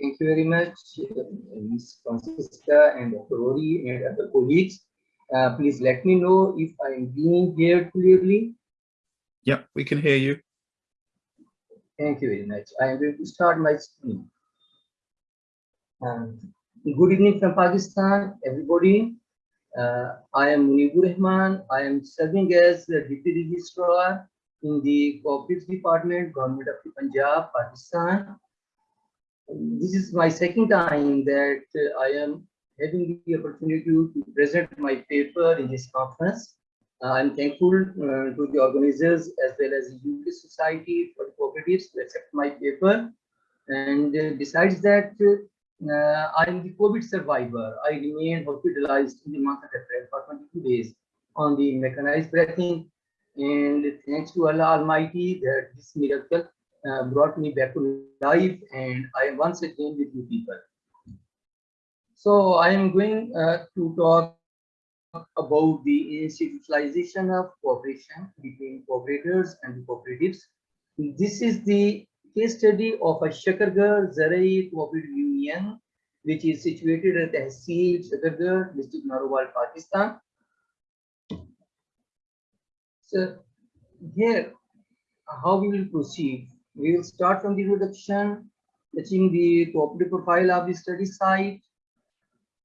Thank you very much, uh, Ms. Francisca and Dr. Rory and other colleagues. Uh, please let me know if I am being heard clearly. Yeah, we can hear you. Thank you very much. I am going to start my screen. Um, good evening from Pakistan, everybody. Uh, I am Munibur Rahman. I am serving as the Deputy Registrar in the Cooperatives Department, Government of the Punjab, Pakistan. This is my second time that uh, I am having the opportunity to present my paper in this conference. Uh, I'm thankful uh, to the organizers as well as the UK Society for the Cooperatives to accept my paper. And uh, besides that, uh, I'm the COVID survivor. I remained hospitalized in the month of April for 22 days on the mechanized breathing. And thanks to Allah Almighty that this miracle uh, brought me back to life and I am once again with you people. So I am going uh, to talk about the institutionalization of cooperation between cooperators and cooperatives. This is the case study of a Shakargarh Zarai Cooperative Union, which is situated at Tehsil Shakargarh, district Narowal, Pakistan. So here, how we will proceed. We will start from the introduction, touching the cooperative profile of the study site,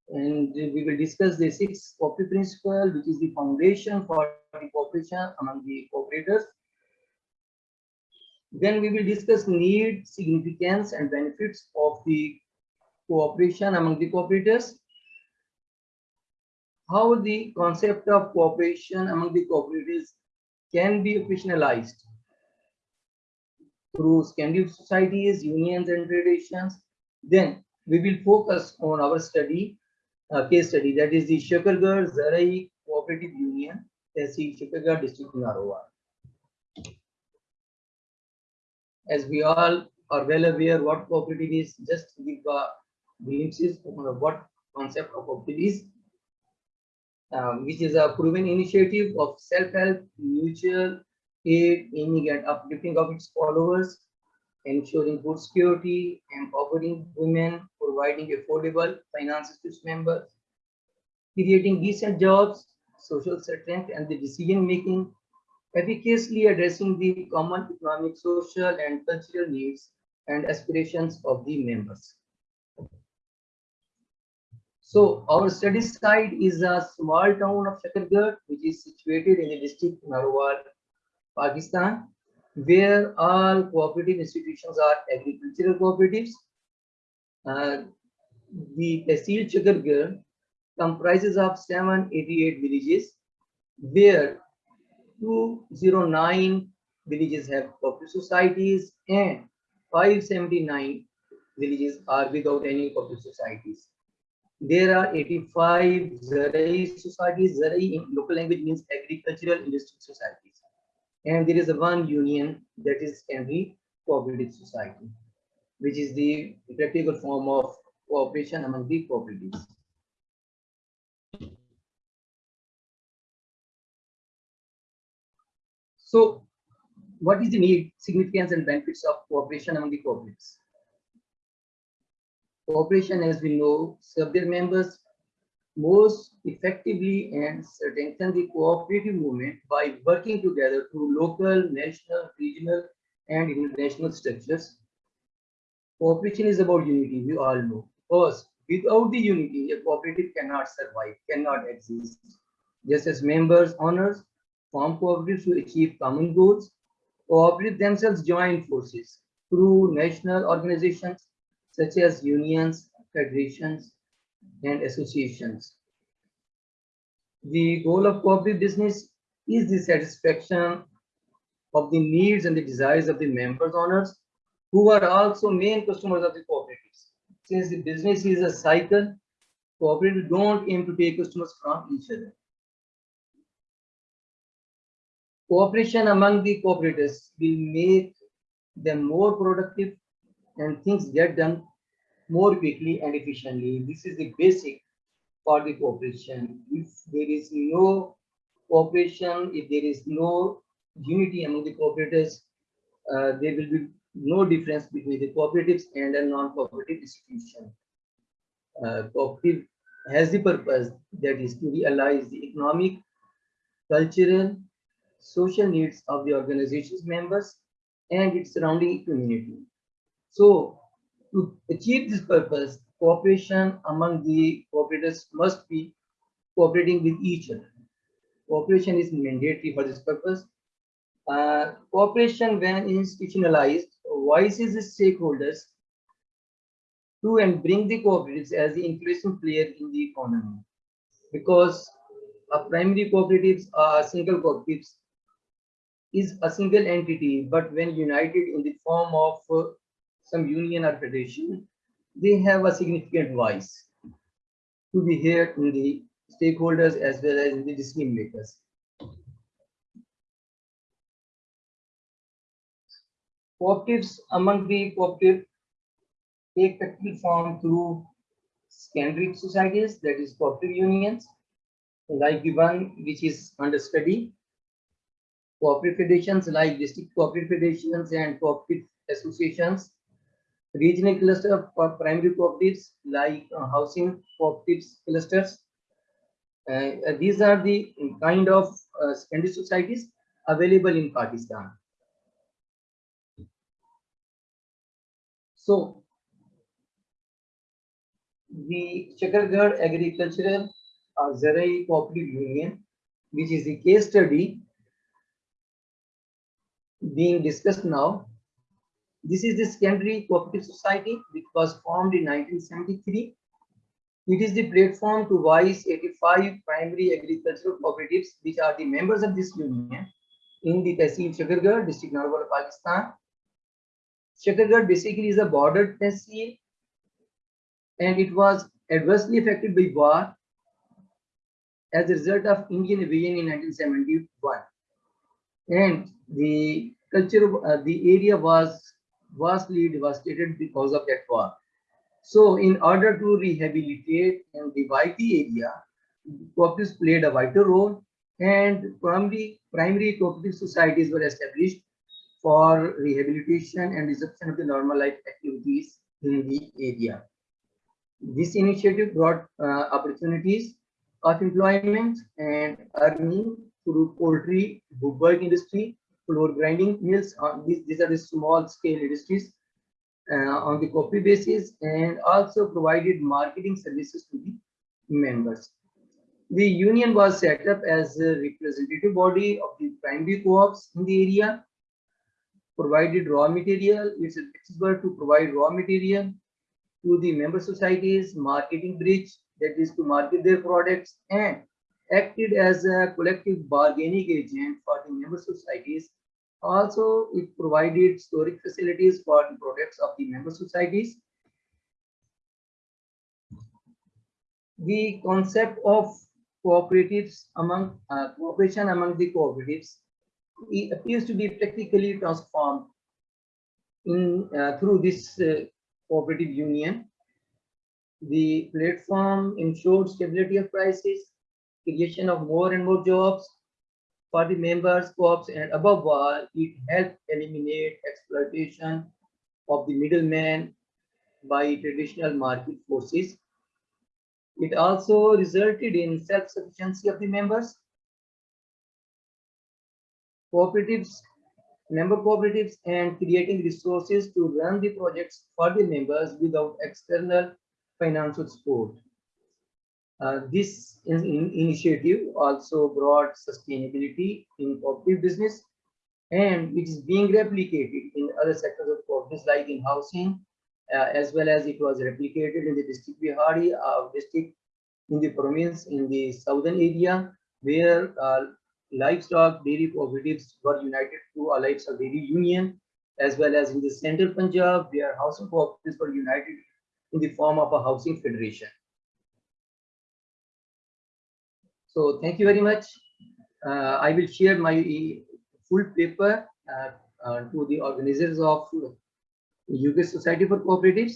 and we will discuss the six cooperative principle, which is the foundation for the cooperation among the cooperators. Then we will discuss need, significance, and benefits of the cooperation among the cooperators. How the concept of cooperation among the cooperators can be operationalized through Scandinavian societies, unions, and federations. Then we will focus on our study uh, case study that is the Shakargarh Zarai Cooperative Union, Tehsil Shakargarh district Narowal. As we all are well aware what cooperative is, just give a glimpses on what concept of cooperative is, um, which is a proven initiative of self-help, mutual aid, aiming at uplifting of its followers, ensuring food security, empowering women, providing affordable finances to its members, creating decent jobs, social strength, and the decision-making, efficaciously addressing the common economic, social, and cultural needs and aspirations of the members. So our study site is a small town of Shakargarh, which is situated in the district Narowal, Pakistan, where all cooperative institutions are agricultural cooperatives. Uh, the Tehsil Shakargarh comprises of 788 villages, where 209 villages have cooperative societies and 579 villages are without any cooperative societies. There are 85 Zarai societies. Zarai in local language means agricultural industry societies. And there is a one union that is every Cooperative Society, which is the practical form of cooperation among the cooperatives. So what is the need, significance and benefits of cooperation among the cooperatives? Cooperation, as we know, serve their members most effectively and strengthen the cooperative movement by working together through local, national, regional, and international structures. Cooperation is about unity, we all know. First, without the unity, a cooperative cannot survive, cannot exist. Just as members, owners, form cooperatives to achieve common goals, cooperatives themselves join forces through national organizations such as unions, federations, and associations. The goal of cooperative business is the satisfaction of the needs and the desires of the members owners who are also main customers of the cooperatives. Since the business is a cycle, cooperatives don't aim to take customers from each other. Cooperation among the cooperators will make them more productive and things get done more quickly and efficiently. This is the basic for the cooperation. If there is no cooperation, if there is no unity among the cooperators, uh, there will be no difference between the cooperatives and a non-cooperative institution. Uh, cooperative has the purpose that is to realize the economic, cultural, social needs of the organization's members and its surrounding community. So to achieve this purpose, cooperation among the cooperators must be cooperating with each other. Cooperation is mandatory for this purpose. Uh, cooperation when institutionalized voices the stakeholders to and bring the cooperatives as the influential player in the economy. Because a primary cooperatives are single cooperatives is a single entity, but when united in the form of uh, some union or federation, they have a significant voice to be heard in the stakeholders as well as in the decision makers. Cooperatives among the cooperative take practical form through secondary societies, that is cooperative unions, like the one which is under study. Cooperative federations like district cooperative federations and cooperative associations. Regional cluster of primary cooperatives like uh, housing cooperatives clusters. Uh, uh, these are the kind of uh, secondary societies available in Pakistan. So the Shakargarh Agricultural uh, Zarai Cooperative Union, which is the case study being discussed now. This is the secondary cooperative society which was formed in 1973. It is the platform to voice 85 primary agricultural cooperatives which are the members of this union in the Tehsil Shakargarh, district Narwala, Pakistan. Shakargarh basically is a border tehsil and it was adversely affected by war as a result of Indian invasion in 1971. And the culture uh, the area was vastly devastated because of that war. So in order to rehabilitate and revive the area, cooperatives played a vital role and primary, primary cooperative societies were established for rehabilitation and resumption of the normal life activities in the area. This initiative brought uh, opportunities of employment and earning through poultry, woodwork industry, flour grinding mills. Uh, these, these are the small scale industries uh, on the copy basis and also provided marketing services to the members. The union was set up as a representative body of the primary co-ops in the area, provided raw material, it's accessible to provide raw material to the member societies, marketing bridge, that is to market their products and acted as a collective bargaining agent for the member societies. Also, it provided storage facilities for the products of the member societies. The concept of cooperatives among uh, cooperation among the cooperatives it appears to be practically transformed in uh, through this uh, cooperative union. The platform ensured stability of prices, creation of more and more jobs for the members, co-ops, and above all, it helped eliminate exploitation of the middleman by traditional market forces. It also resulted in self-sufficiency of the members. Cooperatives member cooperatives and creating resources to run the projects for the members without external financial support. Uh, this in, in initiative also brought sustainability in cooperative business and it is being replicated in other sectors of cooperatives like in housing uh, as well as it was replicated in the district Vehari uh, district in the province in the southern area where uh, livestock dairy cooperatives were united to a livestock dairy union, as well as in the central Punjab, where housing cooperatives were united in the form of a housing federation. So thank you very much. Uh, I will share my full paper uh, uh, to the organizers of UK Society for Cooperatives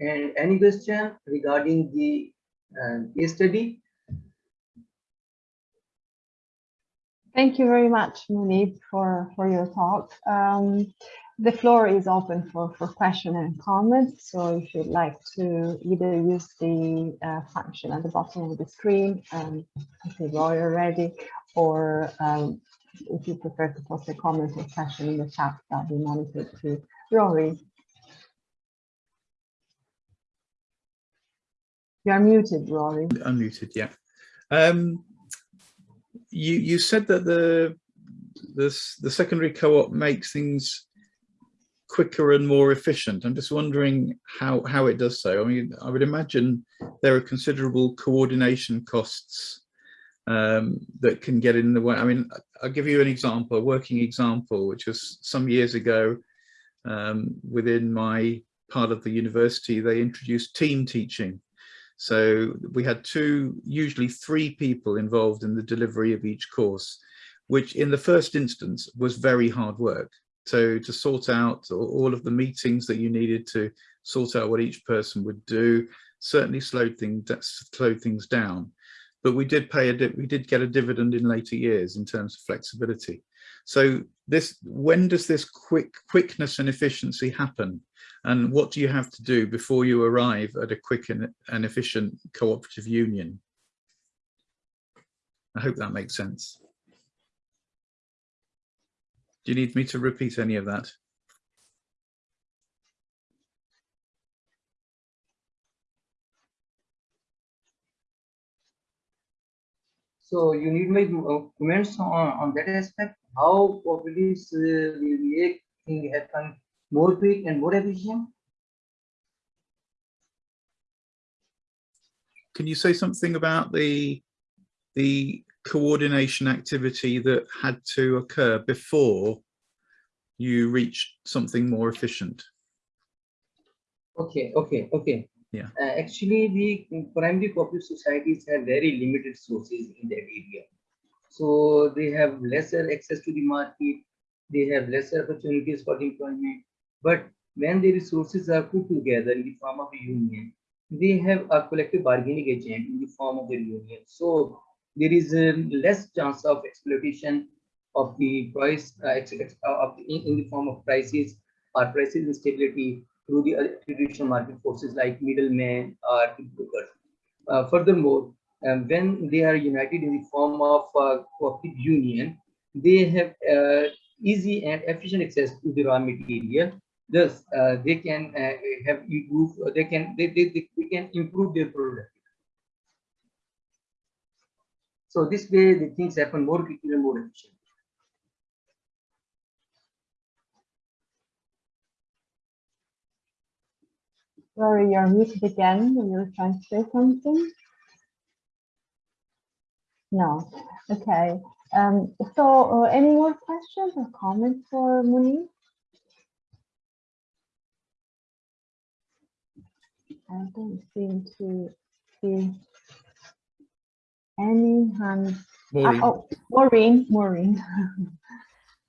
and any question regarding the uh, case study, Thank you very much, Munib, for, for your talk. Um, the floor is open for, for question and comments. So if you'd like to either use the uh, function at the bottom of the screen, um, I think already, or um, if you prefer to post a comment or question in the chat, that'll be monitored to Rory. You are muted, Rory. Unmuted, yeah. Um, you you said that the the the secondary co-op makes things quicker and more efficient. I'm just wondering how how it does so. I mean, I would imagine there are considerable coordination costs um, that can get in the way. I mean, I'll give you an example, a working example, which was some years ago um, within my part of the university, they introduced team teaching. So we had two, usually three people involved in the delivery of each course, which in the first instance was very hard work. So to sort out all of the meetings that you needed to sort out what each person would do, certainly slowed things, slowed things down. But we did pay a, we did get a dividend in later years in terms of flexibility. So this, when does this quick quickness and efficiency happen? And what do you have to do before you arrive at a quick and, and efficient cooperative union? I hope that makes sense. Do you need me to repeat any of that? So you need my uh, comments on, on that aspect, how cooperatives uh, will make things happen more quick and more efficient? Can you say something about the the coordination activity that had to occur before you reached something more efficient? Okay, okay, okay. Yeah. Uh, actually, the primary cooperative societies have very limited sources in that area. So they have lesser access to the market, they have lesser opportunities for employment. But when the resources are put together in the form of a union, they have a collective bargaining agent in the form of the union. So there is a less chance of exploitation of the price uh, of the, in, the form of prices or prices instability through the traditional market forces like middlemen or brokers. Uh, furthermore, um, when they are united in the form of uh, cooperative union, they have uh, easy and efficient access to the raw material. Thus, uh, they can uh, have improve. They can they, they, they can improve their product. So this way, the things happen more quickly and more efficient. Sorry, you're muted again. You're trying to say something. No. Okay. Um, so, uh, any more questions or comments for Muni? I don't seem to see any hands. Maureen. Uh, oh, Maureen, Maureen.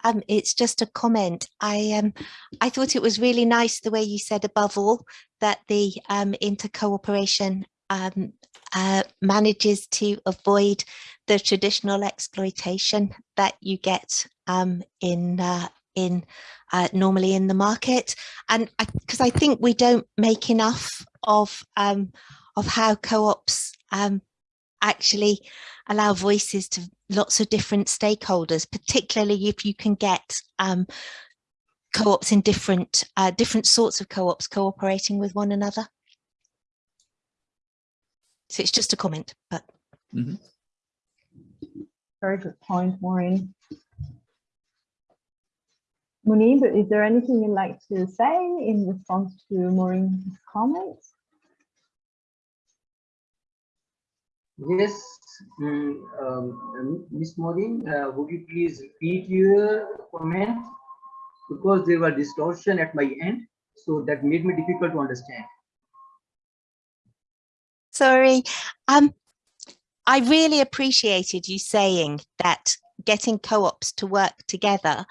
Um, it's just a comment. I um, I thought it was really nice the way you said above all that the um, intercooperation um, uh, manages to avoid the traditional exploitation that you get um, in uh, in uh, normally in the market, and because I, I, think we don't make enough of um, of how co-ops um, actually allow voices to lots of different stakeholders, particularly if you can get um, co-ops in different uh, different sorts of co-ops cooperating with one another. So it's just a comment, but. Mm -hmm. Very good point, Maureen. Munib, is there anything you'd like to say in response to Maureen's comments? Yes, um, um, Ms. Uh, would you please repeat your comment? Because there was distortion at my end, so that made me difficult to understand. Sorry. Um, I really appreciated you saying that getting co-ops to work together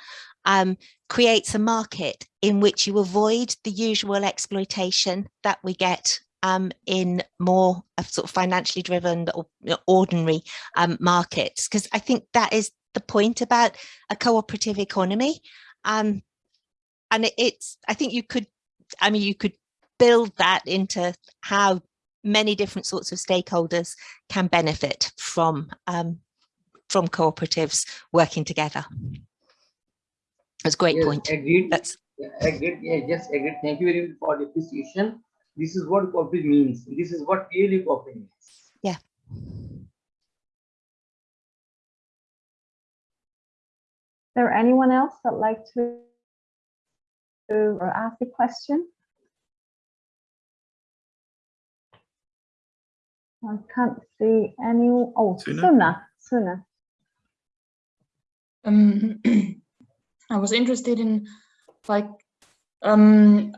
um, creates a market in which you avoid the usual exploitation that we get um, in more sort of financially driven or ordinary um, markets, because I think that is the point about a cooperative economy. Um, and it, it's I think you could I mean you could build that into how many different sorts of stakeholders can benefit from um, from cooperatives working together. That's a great Yes, point. Agreed. That's Agreed. Yeah, yes, agreed. Thank you very much for the appreciation. This is what cooperative means. This is what really cooperative means. yeah. there anyone else that like to to or ask a question? I can't see any. Oh, Suna? Suna, Suna. um, I was interested in like um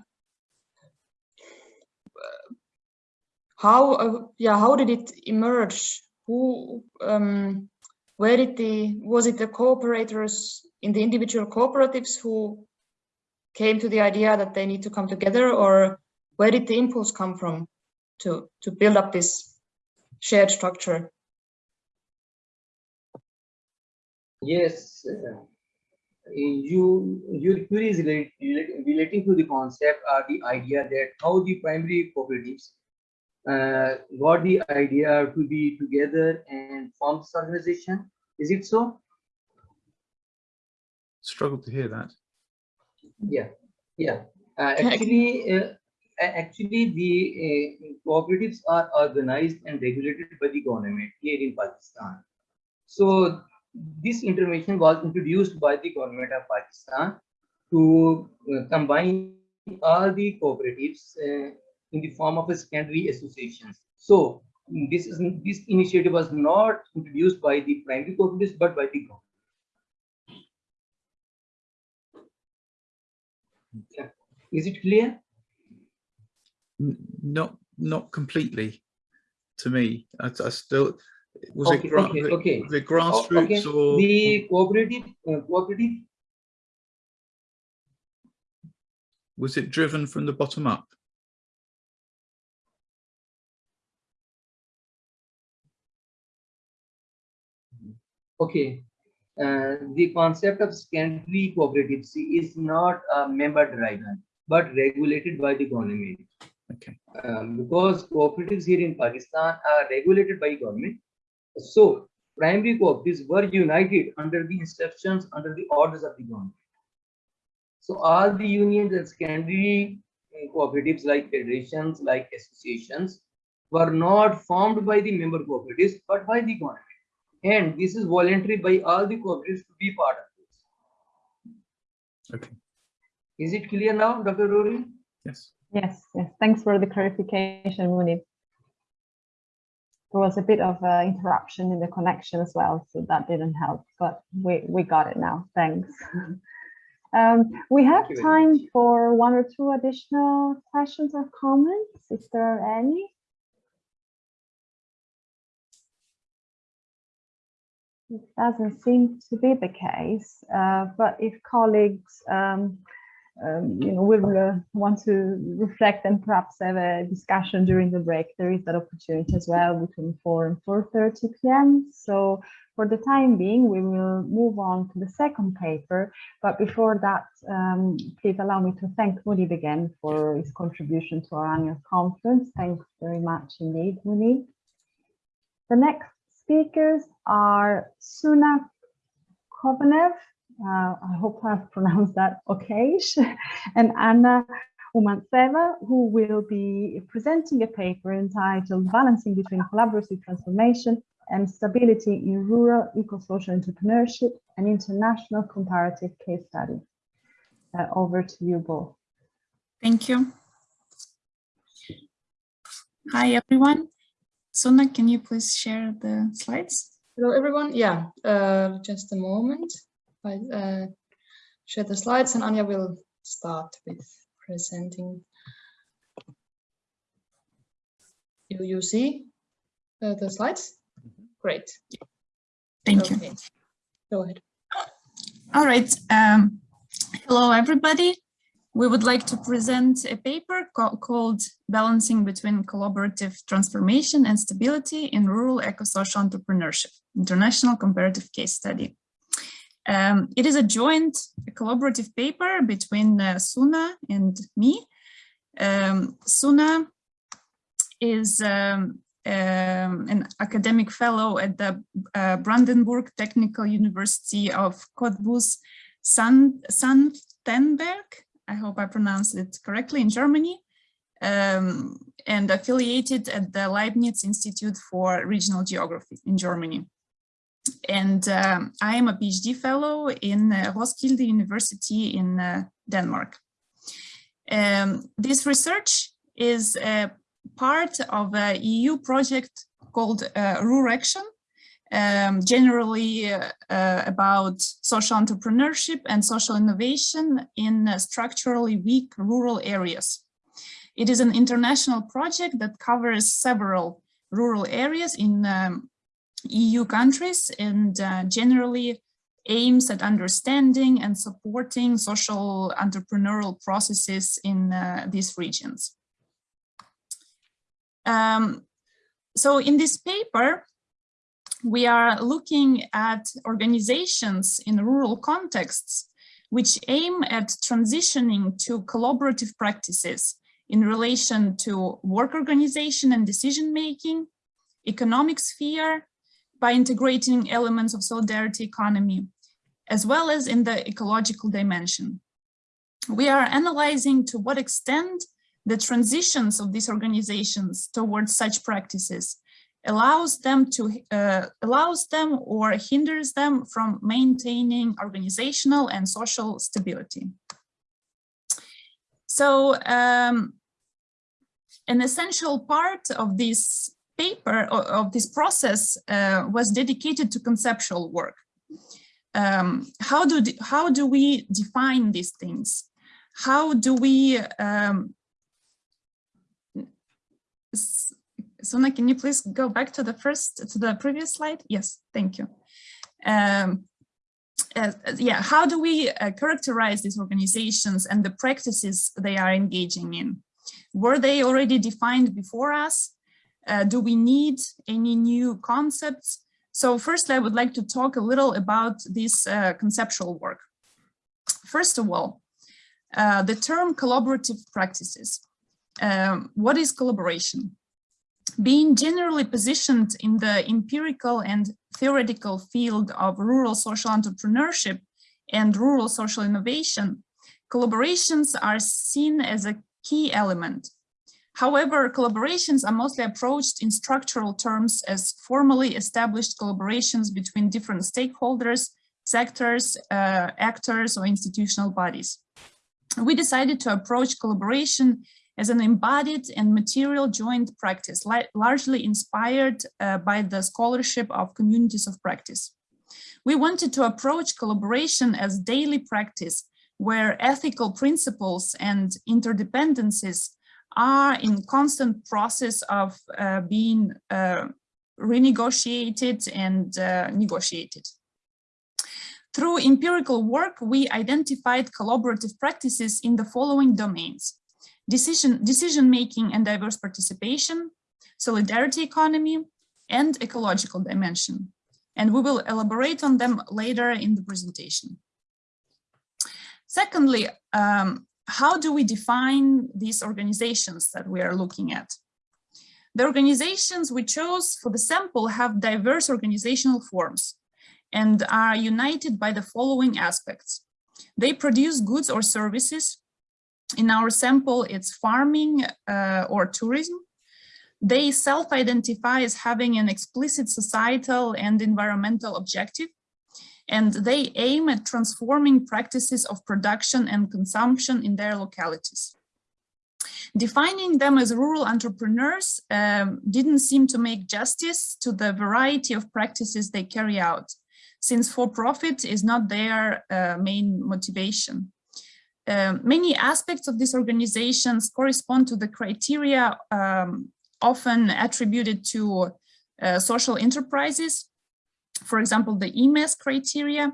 how uh, yeah how did it emerge? Who um where did the was it the cooperators in the individual cooperatives who came to the idea that they need to come together or where did the impulse come from to to build up this shared structure? Yes, uh, you your query is relating to the concept or the idea that how the primary cooperatives got the idea to be together and form this organization. Is it so? Struggled to hear that. Yeah, yeah. Uh, actually, uh, actually, the uh, cooperatives are organized and regulated by the government here in Pakistan. So this intervention was introduced by the government of Pakistan to uh, combine all the cooperatives uh, in the form of a secondary associations. So this is this initiative was not introduced by the primary cooperatives but by the government. Yeah. Is it clear? Not, not completely to me. I, I still, was it, Okay, gra- okay, was okay. it O- grassroots okay. or? The cooperative, uh, cooperative, Was it driven from the bottom up? Okay. Uh, the concept of secondary cooperatives is not a member driven, but regulated by the government. Okay. Um, because cooperatives here in Pakistan are regulated by government. So primary cooperatives were united under the instructions, under the orders of the government. So all the unions and secondary uh, cooperatives like federations, like associations, were not formed by the member cooperatives, but by the government. And this is voluntary by all the cooperatives to be part of this. Okay. Is it clear now, Dr. Rory? Yes. Yes, yes. Thanks for the clarification, Munib. There was a bit of uh, interruption in the connection as well, so that didn't help, but we, we got it now. Thanks. Um, we have time much. for one or two additional questions or comments, if there are any. It doesn't seem to be the case, uh, but if colleagues um, um, you know, will uh, want to reflect and perhaps have a discussion during the break, there is that opportunity as well between 4 and 4.30 p.m. So for the time being, we will move on to the second paper. But before that, um, please allow me to thank Munib again for his contribution to our annual conference. Thanks very much indeed, Munib. The next speakers are Suna Kovanen, uh, I hope I've pronounced that okay, and Anna Umantseva, who will be presenting a paper entitled Balancing Between Collaborative Transformation and Stability in Rural Eco-Social Entrepreneurship, an International Comparative Case Study. Uh, over to you both. Thank you. Hi, everyone. Suna, can you please share the slides? Hello, everyone. Yeah, uh, just a moment. I uh, share the slides and Anya will start with presenting. You, you see uh, the slides? Great. Thank you. Go ahead. All right. Um, hello, everybody. We would like to present a paper ca- called Balancing Between Collaborative Transformation and Stability in Rural Eco-Social Entrepreneurship, International Comparative Case Study. Um, it is a joint collaborative paper between uh, Suna and me. Um, Suna is um, um, an academic fellow at the uh, Brandenburg Technical University of Cottbus, San Senftenberg. I hope I pronounced it correctly in Germany, um, and affiliated at the Leibniz Institute for Regional Geography in Germany. And um, I am a PhD fellow in uh, Roskilde University in uh, Denmark. Um, this research is a part of a EU project called uh, RURAction, um, generally uh, uh, about social entrepreneurship and social innovation in uh, structurally weak rural areas. It is an international project that covers several rural areas in um, EU countries and uh, generally aims at understanding and supporting social entrepreneurial processes in uh, these regions. Um, so in this paper, we are looking at organizations in rural contexts which aim at transitioning to collaborative practices in relation to work organization and decision making, economic sphere, by integrating elements of solidarity economy, as well as in the ecological dimension. We are analyzing to what extent the transitions of these organizations towards such practices allows them to uh, allows them or hinders them from maintaining organizational and social stability. So um, an essential part of this paper of this process uh, was dedicated to conceptual work. Um, how do how do we define these things? How do we um, Suna, can you please go back to the first, to the previous slide? Yes, thank you. Um, uh, yeah, how do we uh, characterize these organizations and the practices they are engaging in? Were they already defined before us? Uh, do we need any new concepts? So firstly, I would like to talk a little about this uh, conceptual work. First of all, uh, the term collaborative practices. Um, what is collaboration? Being generally positioned in the empirical and theoretical field of rural social entrepreneurship and rural social innovation, collaborations are seen as a key element. However, collaborations are mostly approached in structural terms as formally established collaborations between different stakeholders, sectors, uh, actors, or institutional bodies. We decided to approach collaboration as an embodied and material joint practice, largely inspired uh, by the scholarship of communities of practice. We wanted to approach collaboration as daily practice, where ethical principles and interdependencies are in constant process of uh, being uh, renegotiated and uh, negotiated. Through empirical work, we identified collaborative practices in the following domains decision, decision making and diverse participation, solidarity economy, and ecological dimension. And we will elaborate on them later in the presentation. Secondly, um, how do we define these organizations that we are looking at? The organizations we chose for the sample have diverse organizational forms and are united by the following aspects. They produce goods or services in our sample, it's farming uh, or tourism. They self-identify as having an explicit societal and environmental objective, and they aim at transforming practices of production and consumption in their localities. Defining them as rural entrepreneurs um, didn't seem to make justice to the variety of practices they carry out, since for profit is not their uh, main motivation. Um, many aspects of these organizations correspond to the criteria um, often attributed to uh, social enterprises, for example, the EMES criteria.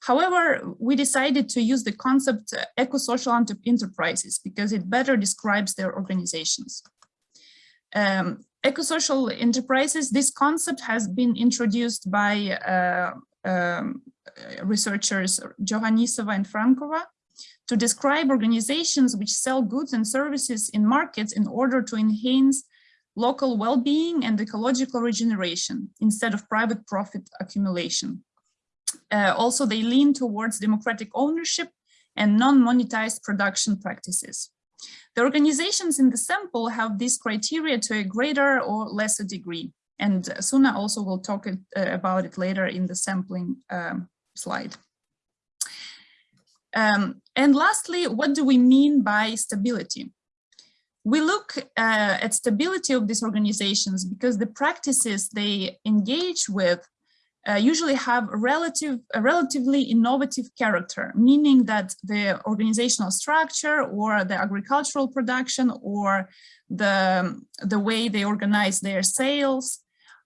However, we decided to use the concept uh, eco-social enterprises because it better describes their organizations. Um, eco-social enterprises, this concept has been introduced by uh, um, uh, researchers Johanisova and Frankova to describe organizations which sell goods and services in markets in order to enhance local well-being and ecological regeneration instead of private profit accumulation. Uh, also, they lean towards democratic ownership and non-monetized production practices. The organizations in the sample have these criteria to a greater or lesser degree. And Suna also will talk it, uh, about it later in the sampling um, slide. Um, and lastly, what do we mean by stability? We look uh, at stability of these organizations because the practices they engage with uh, usually have a, relative, a relatively innovative character, meaning that the organizational structure or the agricultural production or the, the way they organize their sales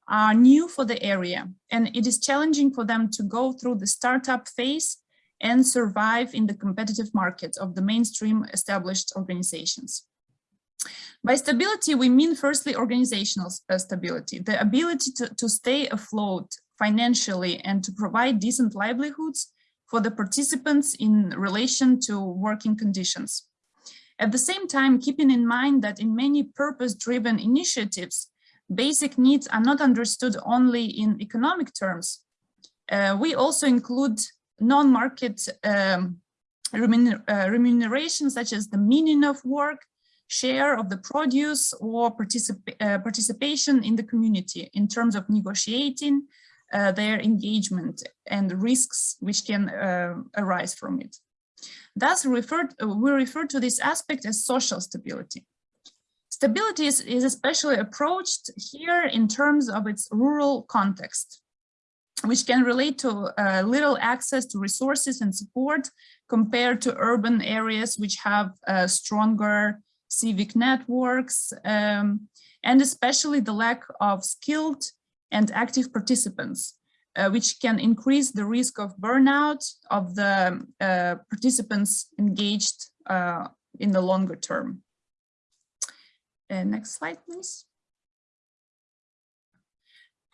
are new for the area. And it is challenging for them to go through the startup phase and survive in the competitive market of the mainstream established organizations. By stability, we mean firstly organizational uh, stability, the ability to, to stay afloat financially and to provide decent livelihoods for the participants in relation to working conditions. At the same time, keeping in mind that in many purpose-driven initiatives, basic needs are not understood only in economic terms. Uh, we also include non-market um, remuner uh, remuneration, such as the meaning of work, share of the produce, or particip uh, participation in the community in terms of negotiating uh, their engagement and risks which can uh, arise from it. Thus, referred, we refer to this aspect as social stability. Stability is, is especially approached here in terms of its rural context which can relate to uh, little access to resources and support compared to urban areas which have uh, stronger civic networks um, and especially the lack of skilled and active participants, uh, which can increase the risk of burnout of the uh, participants engaged uh, in the longer term. Uh, next slide, please.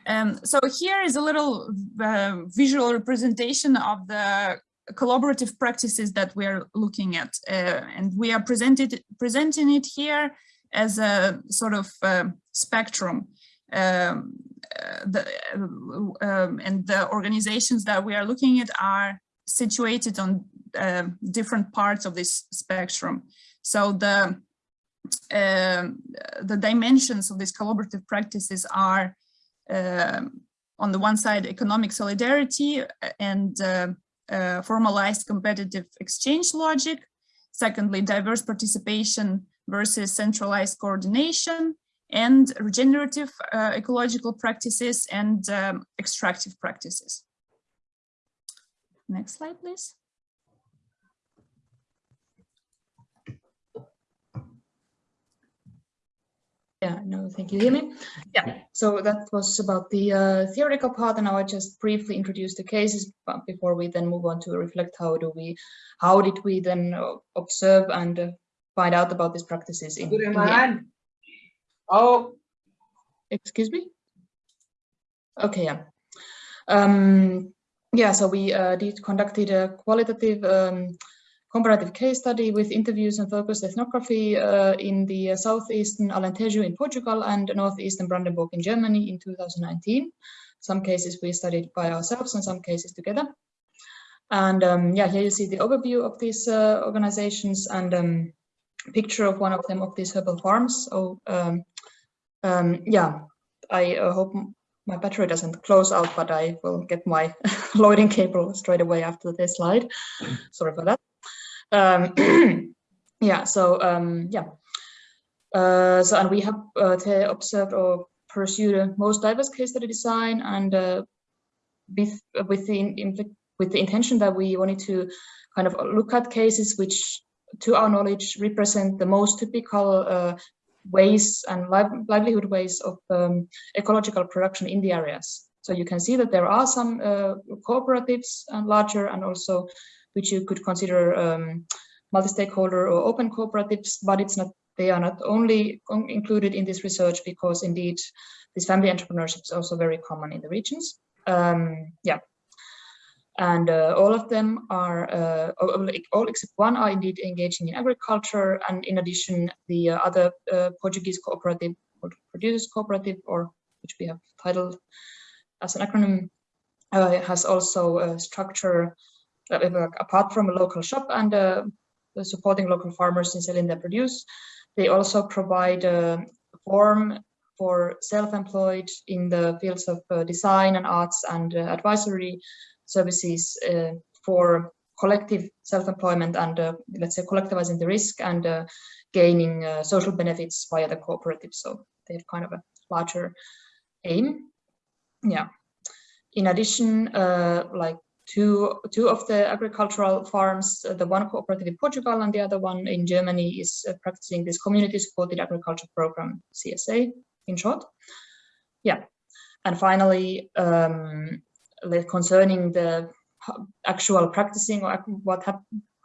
Um, so here is a little uh, visual representation of the collaborative practices that we are looking at. Uh, and we are presented, presenting it here as a sort of uh, spectrum. Um, uh, the, uh, um, and the organizations that we are looking at are situated on uh, different parts of this spectrum. So the um, the dimensions of these collaborative practices are on the one side, economic solidarity and uh, uh, formalized competitive exchange logic. Secondly, diverse participation versus centralized coordination and regenerative uh, ecological practices and um, extractive practices. Next slide, please. Yeah, no, thank you. Hear me? Yeah, so that was about the uh, theoretical part, and now I just briefly introduce the cases but before we then move on to reflect how do we, how did we then uh, observe and uh, find out about these practices in, in the Oh, excuse me. Okay, yeah. Um, yeah, so we uh, did conducted a qualitative um, comparative case study with interviews and focused ethnography uh, in the uh, southeastern Alentejo in Portugal and northeastern Brandenburg in Germany in 2019. Some cases we studied by ourselves and some cases together. And um, yeah, here you see the overview of these uh, organizations and um, picture of one of them of these herbal farms. Um, um yeah, I uh, hope my battery doesn't close out, but I will get my loading cable straight away after this slide. Sorry for that. Um, yeah, so um, yeah. Uh, so and we have uh, observed or pursued a most diverse case study design and uh, with, with the with the intention that we wanted to kind of look at cases which to our knowledge represent the most typical uh, ways and li livelihood ways of um, ecological production in the areas. So you can see that there are some uh, cooperatives and larger and also which you could consider um, multi-stakeholder or open cooperatives, but it's not they are not only included in this research because indeed this family entrepreneurship is also very common in the regions. Um, yeah. and uh, all of them are, uh, all, except one are indeed engaging in agriculture, and in addition, the uh, other uh, Portuguese cooperative, or producers cooperative, or which we have titled as an acronym, uh, has also a structure uh, apart from a local shop and supporting local farmers in selling their produce. They also provide a form for self-employed in the fields of design and arts and advisory services uh, for collective self-employment and uh, let's say collectivizing the risk and uh, gaining social benefits via the cooperative. So they have kind of a larger aim. Yeah. In addition, like two two of the agricultural farms the one cooperative in portugal and the other one in germany is uh, practicing this community supported agriculture program csa in short yeah and finally um, concerning the actual practicing or what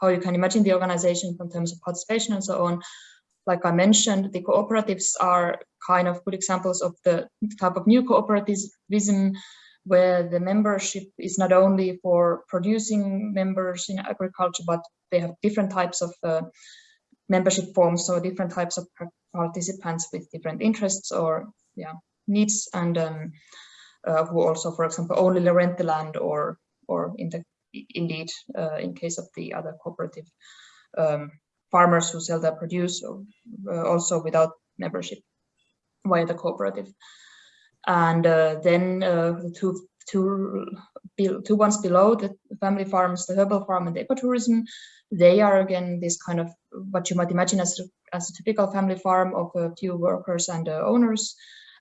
how you can imagine the organization in terms of participation and so on. Like I mentioned, the cooperatives are kind of good examples of the type of new cooperativism where the membership is not only for producing members in agriculture, but they have different types of uh, membership forms, so different types of participants with different interests or yeah needs and um, uh, who also, for example, only rent the land or, or in the, indeed, uh, in case of the other cooperative um, farmers who sell their produce, uh, also without membership via the cooperative. And then the two two two ones below the family farms, the herbal farm and the ecotourism, they are again this kind of what you might imagine as as a typical family farm of a few workers and uh, owners,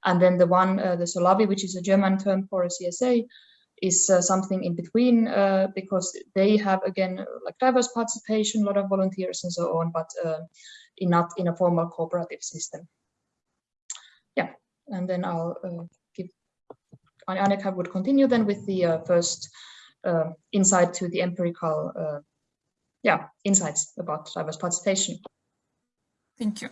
and then the one, uh, the Solawi, which is a German term for a CSA, is uh, something in between uh, because they have again like diverse participation, a lot of volunteers and so on, but uh, in not in a formal cooperative system. And then I'll uh, give Annika would continue then with the uh, first insight to the empirical yeah insights about diverse participation. Thank you.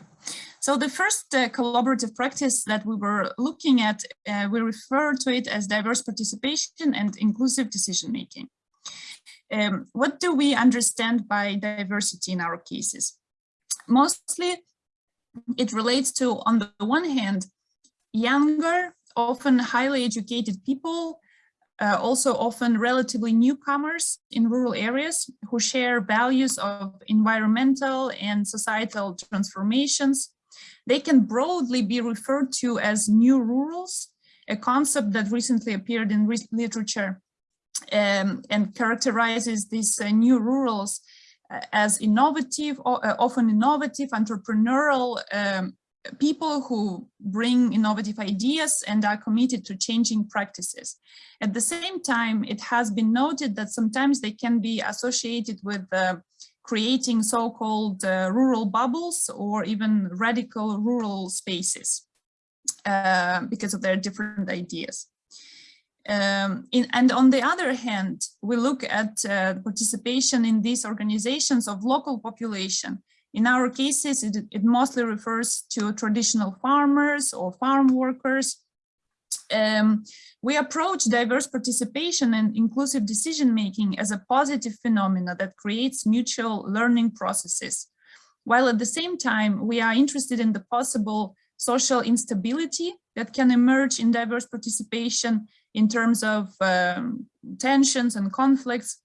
So the first uh, collaborative practice that we were looking at, uh, we refer to it as diverse participation and inclusive decision making. Um, what do we understand by diversity in our cases? Mostly it relates to, on the one hand, younger, often highly educated people uh, also often relatively newcomers in rural areas who share values of environmental and societal transformations. They can broadly be referred to as new rurals, a concept that recently appeared in re literature um, and characterizes these uh, new rurals uh, as innovative, uh, often innovative, entrepreneurial um, people who bring innovative ideas and are committed to changing practices. At the same time, it has been noted that sometimes they can be associated with uh, creating so-called uh, rural bubbles or even radical rural spaces uh, because of their different ideas. Um, in, and on the other hand, we look at uh, participation in these organizations of local population in our cases, it, it mostly refers to traditional farmers or farm workers. Um, we approach diverse participation and inclusive decision-making as a positive phenomena that creates mutual learning processes. While at the same time, we are interested in the possible social instability that can emerge in diverse participation in terms of um, tensions and conflicts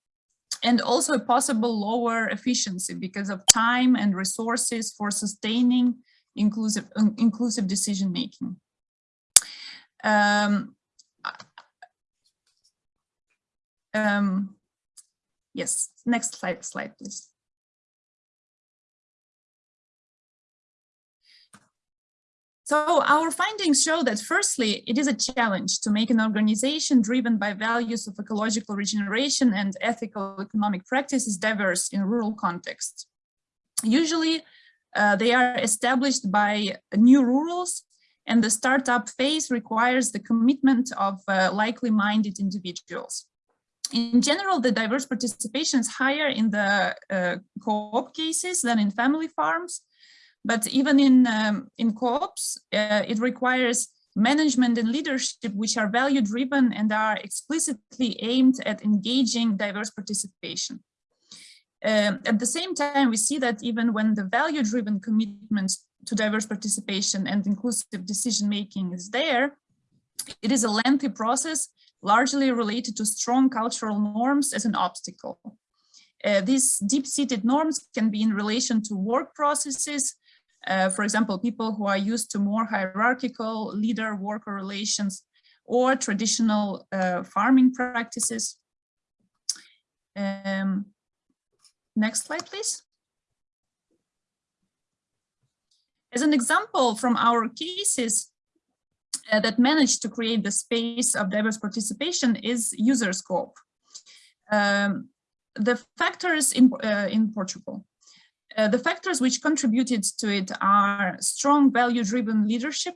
and also a possible lower efficiency because of time and resources for sustaining inclusive inclusive decision making. Um, um, yes, next slide, slide, please. So our findings show that firstly, it is a challenge to make an organization driven by values of ecological regeneration and ethical economic practices diverse in rural contexts. Usually, uh, they are established by new rurals and the startup phase requires the commitment of uh, likely minded individuals. In general, the diverse participation is higher in the uh, co-op cases than in family farms, but even in, um, in co-ops, uh, it requires management and leadership which are value driven and are explicitly aimed at engaging diverse participation. Um, at the same time, we see that even when the value driven commitment to diverse participation and inclusive decision making is there, it is a lengthy process largely related to strong cultural norms as an obstacle. Uh, these deep-seated norms can be in relation to work processes, uh, for example, people who are used to more hierarchical leader-worker relations or traditional uh, farming practices. Um, next slide, please. As an example from our cases uh, that managed to create the space of diverse participation is Userscope. Um, the factors in, uh, in Portugal. Uh, the factors which contributed to it are strong value-driven leadership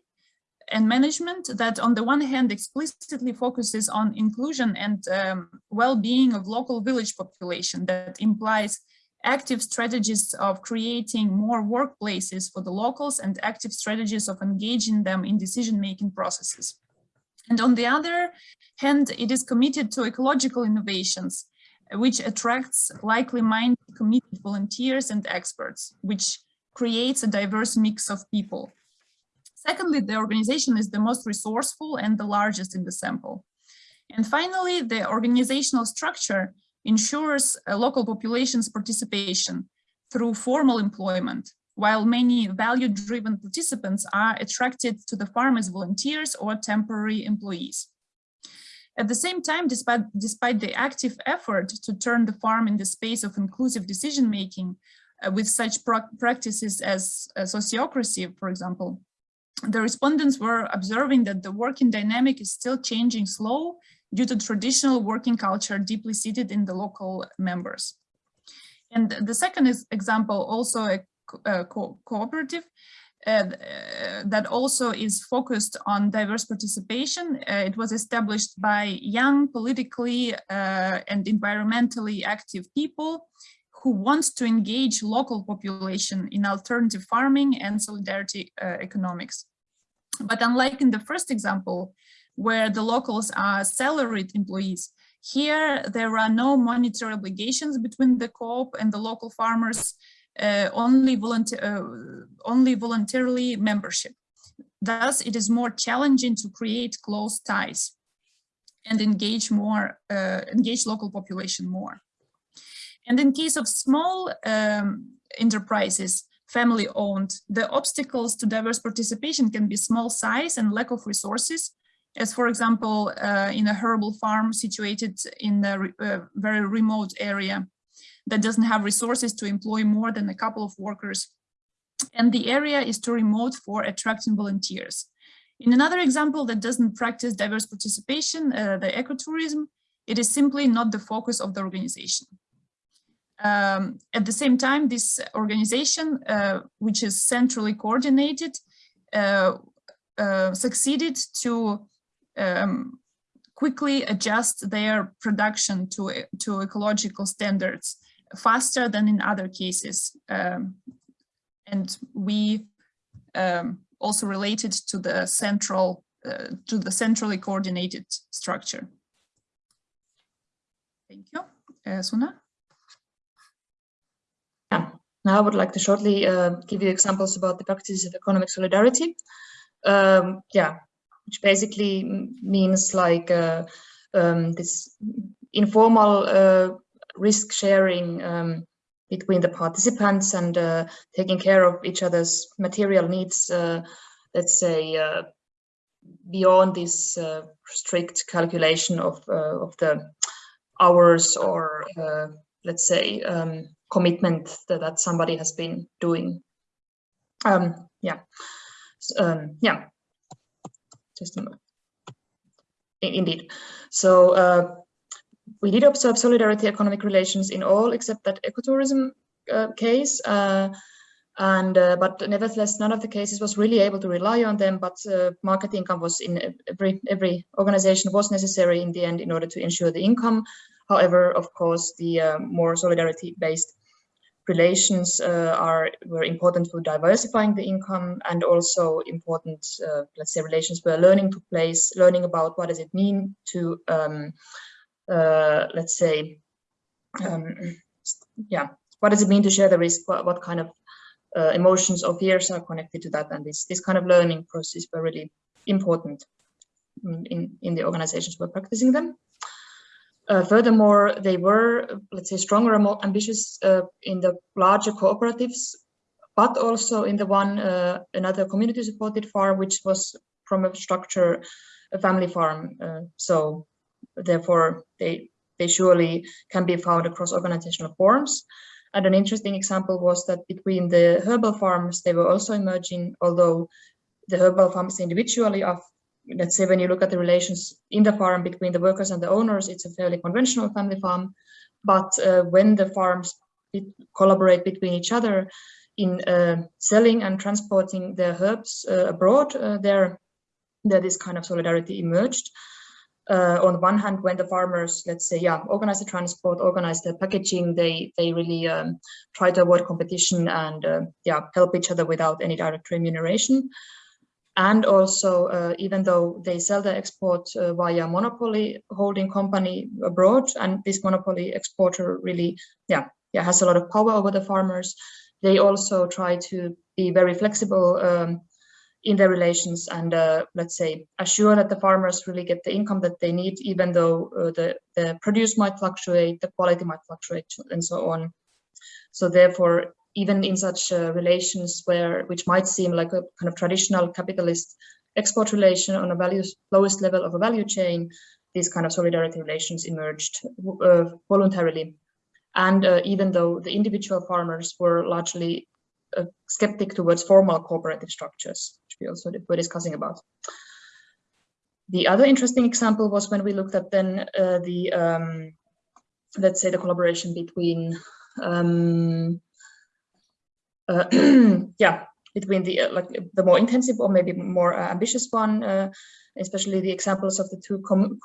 and management that on the one hand explicitly focuses on inclusion and um, well-being of local village population that implies active strategies of creating more workplaces for the locals and active strategies of engaging them in decision-making processes. And on the other hand, it is committed to ecological innovations which attracts likely minded committed volunteers and experts, which creates a diverse mix of people. Secondly, the organization is the most resourceful and the largest in the sample. And finally, the organizational structure ensures a local population's participation through formal employment, while many value-driven participants are attracted to the farm as volunteers or temporary employees. At the same time, despite, despite the active effort to turn the farm in the space of inclusive decision-making uh, with such practices as uh, sociocracy, for example, the respondents were observing that the working dynamic is still changing slow due to traditional working culture deeply seated in the local members. And the second is example, also a, a co cooperative, uh, that also is focused on diverse participation. Uh, it was established by young, politically uh, and environmentally active people who want to engage local population in alternative farming and solidarity uh, economics. But unlike in the first example, where the locals are salaried employees, here there are no monetary obligations between the co-op and the local farmers only, volunteer, uh, only voluntarily membership. Thus, it is more challenging to create close ties and engage more, uh, engage local population more. And in case of small um, enterprises, family owned, the obstacles to diverse participation can be small size and lack of resources, as for example, uh, in a herbal farm situated in a re uh, very remote area that doesn't have resources to employ more than a couple of workers. And the area is too remote for attracting volunteers. In another example that doesn't practice diverse participation, uh, the ecotourism, it is simply not the focus of the organization. Um, at the same time, this organization, uh, which is centrally coordinated, uh, uh succeeded to um, quickly adjust their production to, to ecological standards faster than in other cases. Um, and we um, also related to the central, uh, to the centrally coordinated structure. Thank you. Uh, Suna? Yeah, now I would like to shortly uh, give you examples about the practices of economic solidarity. Um, yeah, which basically means like uh, um, this informal uh, risk sharing um, between the participants and uh, taking care of each other's material needs, uh, let's say, uh, beyond this uh, strict calculation of, uh, of the hours or, let's say, um, commitment that, that somebody has been doing. Um, yeah, um, yeah, just a moment. Indeed. So we did observe solidarity economic relations in all except that ecotourism uh, case. Uh, and uh, but nevertheless, none of the cases was really able to rely on them. But uh, market income was in every every organization was necessary in the end in order to ensure the income. However, of course, the uh, more solidarity-based relations uh, are were important for diversifying the income and also important, let's say, relations where learning took place, learning about what does it mean to, um, uh, let's say, um, yeah, what does it mean to share the risk? What, what kind of uh, emotions or fears are connected to that? And this this kind of learning process were really important in in the organizations were practicing them. Uh, furthermore, they were, let's say, stronger and more ambitious uh, in the larger cooperatives, but also in the one, uh, another community-supported farm, which was from a structure, a family farm. Uh, so therefore, they, they surely can be found across organizational forms. And an interesting example was that between the herbal farms, they were also emerging, although the herbal farms individually are let's say when you look at the relations in the farm between the workers and the owners, it's a fairly conventional family farm. But uh, when the farms collaborate between each other in uh, selling and transporting their herbs uh, abroad, uh, there, there this kind of solidarity emerged. Uh, on one hand, when the farmers, let's say, yeah, organize the transport, organize the packaging, they they really um, try to avoid competition and uh, yeah, help each other without any direct remuneration. And also uh, even though they sell the export uh, via monopoly holding company abroad and this monopoly exporter really yeah yeah has a lot of power over the farmers they also try to be very flexible um, in their relations and uh, let's say assure that the farmers really get the income that they need even though uh, the the produce might fluctuate the quality might fluctuate and so on so therefore even in such uh, relations where which might seem like a kind of traditional capitalist export relation on a values lowest level of a value chain, these kind of solidarity relations emerged uh, voluntarily. And uh, even though the individual farmers were largely uh, skeptic towards formal cooperative structures, which we also were discussing about. The other interesting example was when we looked at then uh, the, um, let's say the collaboration between um, uh, yeah, between the uh, like the more intensive or maybe more uh, ambitious one, uh, especially the examples of the two com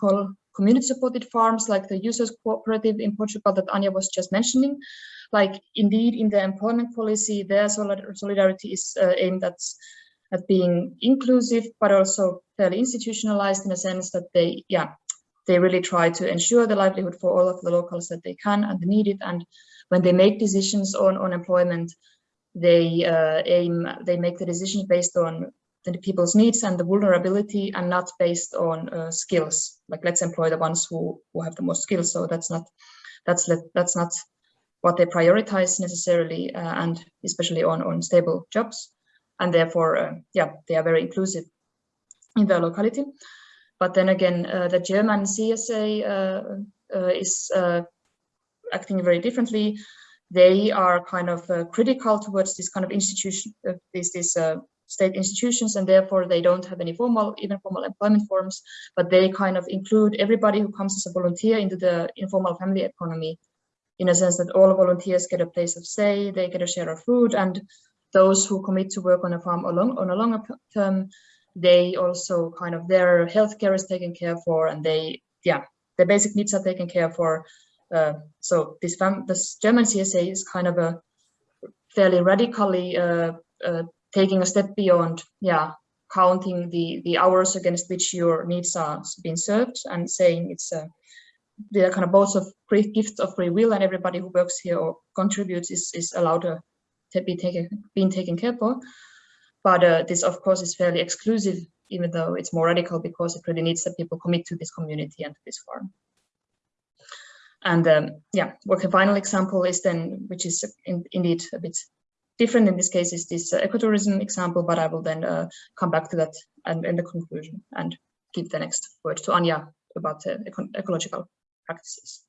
community supported farms like the users cooperative in Portugal that Anya was just mentioning. Like indeed in the employment policy, their solidarity is aimed at, at being inclusive, but also fairly institutionalized in a sense that they, yeah, they really try to ensure the livelihood for all of the locals that they can and need it. And when they make decisions on, on employment, they uh, aim, they make the decisions based on the people's needs and the vulnerability and not based on uh, skills. Like let's employ the ones who, who have the most skills. So that's not, that's, that's not what they prioritize necessarily uh, and especially on, on stable jobs. And therefore, uh, yeah, they are very inclusive in their locality. But then again, uh, the German CSA uh, is acting very differently they are kind of uh, critical towards this kind of institution, uh, these, these uh, state institutions, and therefore they don't have any formal, even formal employment forms, but they kind of include everybody who comes as a volunteer into the informal family economy, in a sense that all volunteers get a place of say, they get a share of food, and those who commit to work on a farm along, on a longer term, they also kind of their healthcare is taken care for, and they, yeah, their basic needs are taken care for, uh, so this, this German CSA is kind of a fairly radically uh, uh, taking a step beyond, yeah, counting the the hours against which your needs are being served and saying it's a the kind of both of free gifts of free will and everybody who works here or contributes is is allowed to, to be taken being taken care of. But uh, this, of course, is fairly exclusive, even though it's more radical because it really needs that people commit to this community and to this farm. And um, yeah, what a final example is then, which is in, indeed a bit different in this case, is this uh, ecotourism example, but I will then uh, come back to that and in the conclusion and give the next word to Anya about uh, eco ecological practices.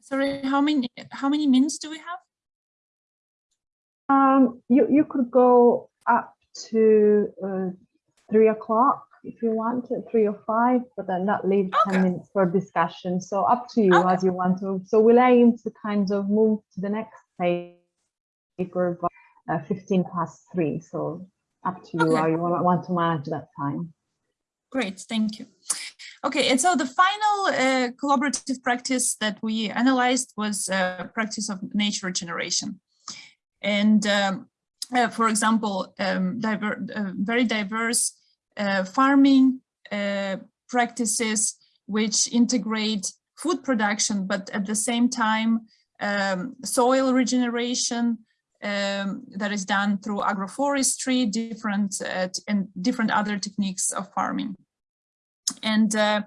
Sorry, how many how many minutes do we have? Um, you you could go up to uh, three o'clock if you want three or five, but then that leaves Okay. 10 minutes for discussion. So up to you Okay. as you want to. So we'll aim to kind of move to the next paper by uh, 15 past three. So up to you Okay. how you want to manage that time. Great, thank you. Okay, and so the final uh, collaborative practice that we analyzed was uh, practice of nature regeneration. And um, uh, for example, um, diver uh, very diverse farming uh, practices which integrate food production, but at the same time, um, soil regeneration um, that is done through agroforestry, different and different other techniques of farming. And uh,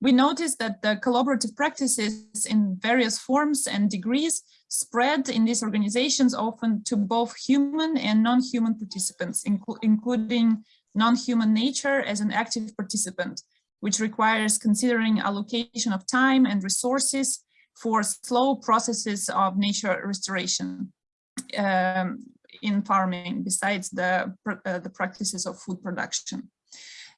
we noticed that the collaborative practices in various forms and degrees spread in these organizations often to both human and non-human participants, inclu including non-human nature as an active participant, which requires considering allocation of time and resources for slow processes of nature restoration um, in farming, besides the, uh, the practices of food production.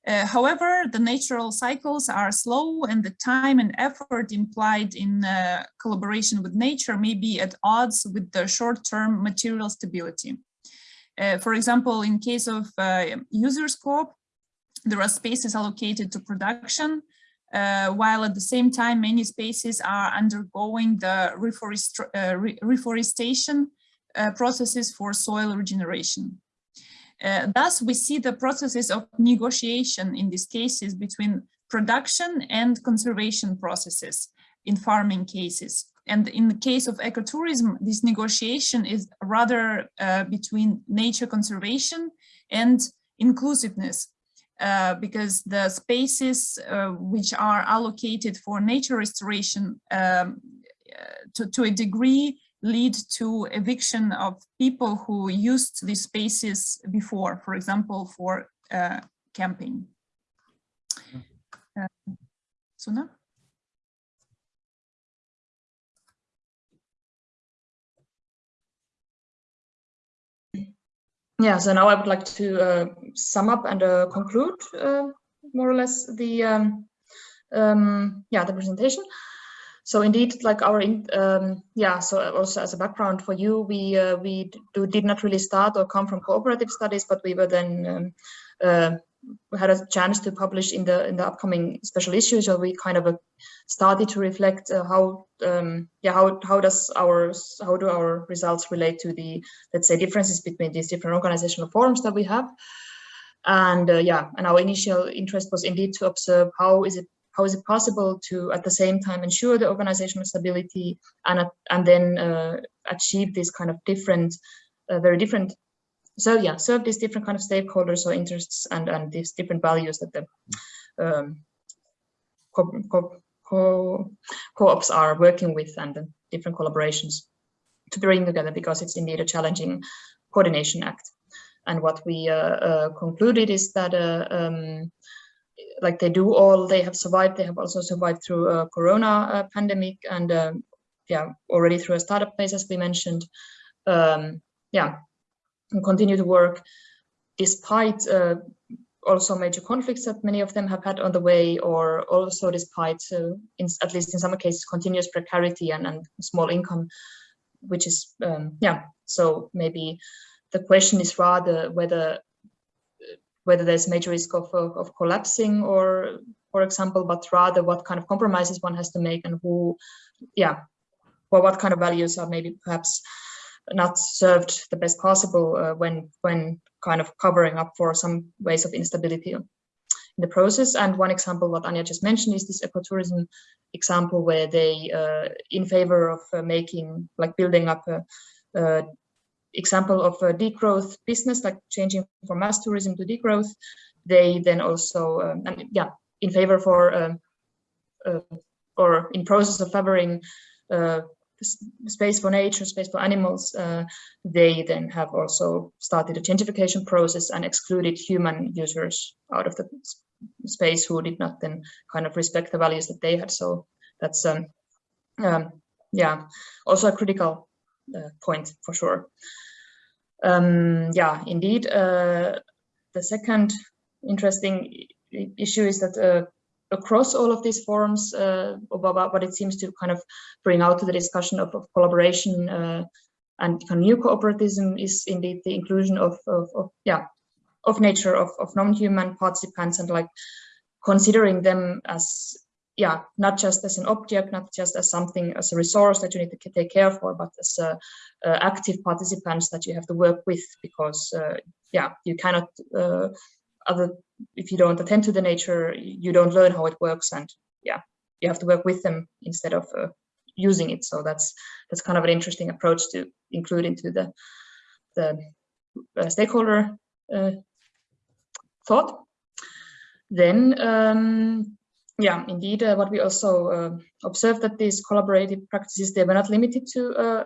Uh, however, the natural cycles are slow and the time and effort implied in uh, collaboration with nature may be at odds with the short-term material stability. Uh, for example, in case of uh, Userscope, there are spaces allocated to production, uh, while at the same time many spaces are undergoing the reforest uh, re reforestation processes for soil regeneration. Uh, thus, we see the processes of negotiation in these cases between production and conservation processes in farming cases. And in the case of ecotourism, this negotiation is rather uh, between nature conservation and inclusiveness, uh, because the spaces uh, which are allocated for nature restoration um, uh, to, to a degree lead to eviction of people who used these spaces before, for example, for uh, camping. Uh, Suna? Yeah, so now I would like to uh, sum up and uh, conclude uh, more or less the um, um, yeah the presentation. So indeed like our um, yeah so also as a background for you we uh, we do, did not really start or come from cooperative studies but we were then um, uh, had a chance to publish in the in the upcoming special issue. So we kind of uh, started to reflect uh, how um, yeah how how does our how do our results relate to the let's say differences between these different organizational forms that we have? And uh, yeah and our initial interest was indeed to observe how is it how is it possible to at the same time ensure the organizational stability and and then uh, achieve these kind of different uh, very different so yeah serve these different kind of stakeholders or interests and and these different values that the um, co co co co-ops are working with and the different collaborations to bring together because it's indeed a challenging coordination act. And what we uh, uh concluded is that uh, um, like they do all they have survived they have also survived through a corona uh, pandemic and um, yeah already through a startup phase as we mentioned. Um, yeah continue to work despite uh, also major conflicts that many of them have had on the way or also despite uh, in, at least in some cases continuous precarity and, and small income which is um, yeah. So maybe the question is rather whether whether there's major risk of, of, of, collapsing or, for example, but rather what kind of compromises one has to make and who, yeah, well, what kind of values are maybe perhaps not served the best possible uh, when when kind of covering up for some ways of instability in the process. And one example, what Anya just mentioned, is this ecotourism example where they, uh, in favor of uh, making, like building up a, a example of a degrowth business, like changing from mass tourism to degrowth, they then also, um, and yeah, in favor for, um, uh, or in process of favoring uh, space for nature, space for animals, uh, they then have also started a gentrification process and excluded human users out of the space who did not then kind of respect the values that they had. So that's, um, um, yeah, also a critical uh, point for sure. Um, yeah, indeed. Uh, the second interesting issue is that uh, across all of these forums uh, about what it seems to kind of bring out to the discussion of, of collaboration uh, and kind of new cooperativism is indeed the inclusion of, of, of yeah of nature of, of non-human participants and like considering them as yeah, not just as an object, not just as something, as a resource that you need to take care for, but as uh, uh, active participants that you have to work with because, uh, yeah, you cannot, uh, other if you don't attend to the nature, you don't learn how it works, and yeah, you have to work with them instead of uh, using it. So that's that's kind of an interesting approach to include into the the uh, stakeholder thought. Then. Um, yeah, indeed, uh, what we also uh, observed that these collaborative practices, they were not limited to, uh,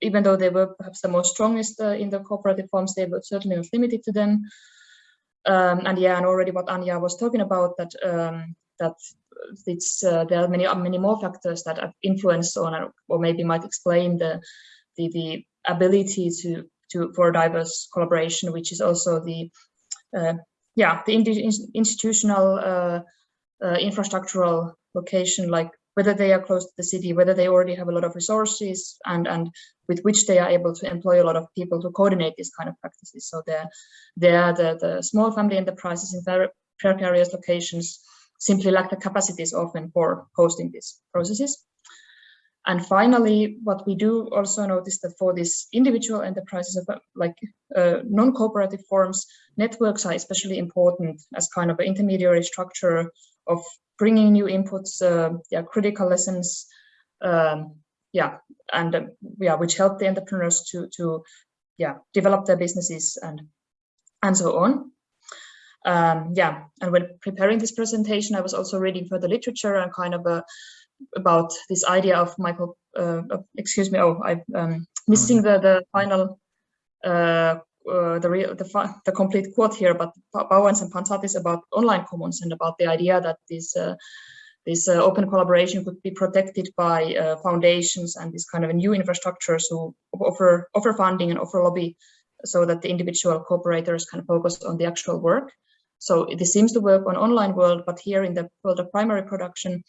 even though they were perhaps the most strongest uh, in the cooperative forms, they were certainly not limited to them. Um, and yeah, and already what Anya was talking about, that um, that it's uh, there are many many more factors that have influenced on, or maybe might explain the the, the ability to to for diverse collaboration, which is also the uh, yeah the institutional uh, infrastructural location, like whether they are close to the city, whether they already have a lot of resources and, and with which they are able to employ a lot of people to coordinate these kind of practices. So they're, they're the, the small family enterprises in very precarious locations simply lack the capacities often for hosting these processes. And finally, what we do also notice that for these individual enterprises, like uh, non-cooperative forms, networks are especially important as kind of an intermediary structure of bringing new inputs, uh, yeah, critical lessons, um, yeah, and uh, yeah, which help the entrepreneurs to to yeah develop their businesses and and so on. Um, yeah, and when preparing this presentation, I was also reading further literature and kind of a uh, about this idea of Michael, uh, excuse me, oh, I'm um, missing the, the final, uh, uh, the, real, the, the complete quote here, but Bauwens and Pazaitis about online commons and about the idea that this, uh, this uh, open collaboration could be protected by uh, foundations and this kind of new infrastructures who offer, offer funding and offer lobby so that the individual cooperators can focus on the actual work. So this seems to work on online world, but here in the world of primary production,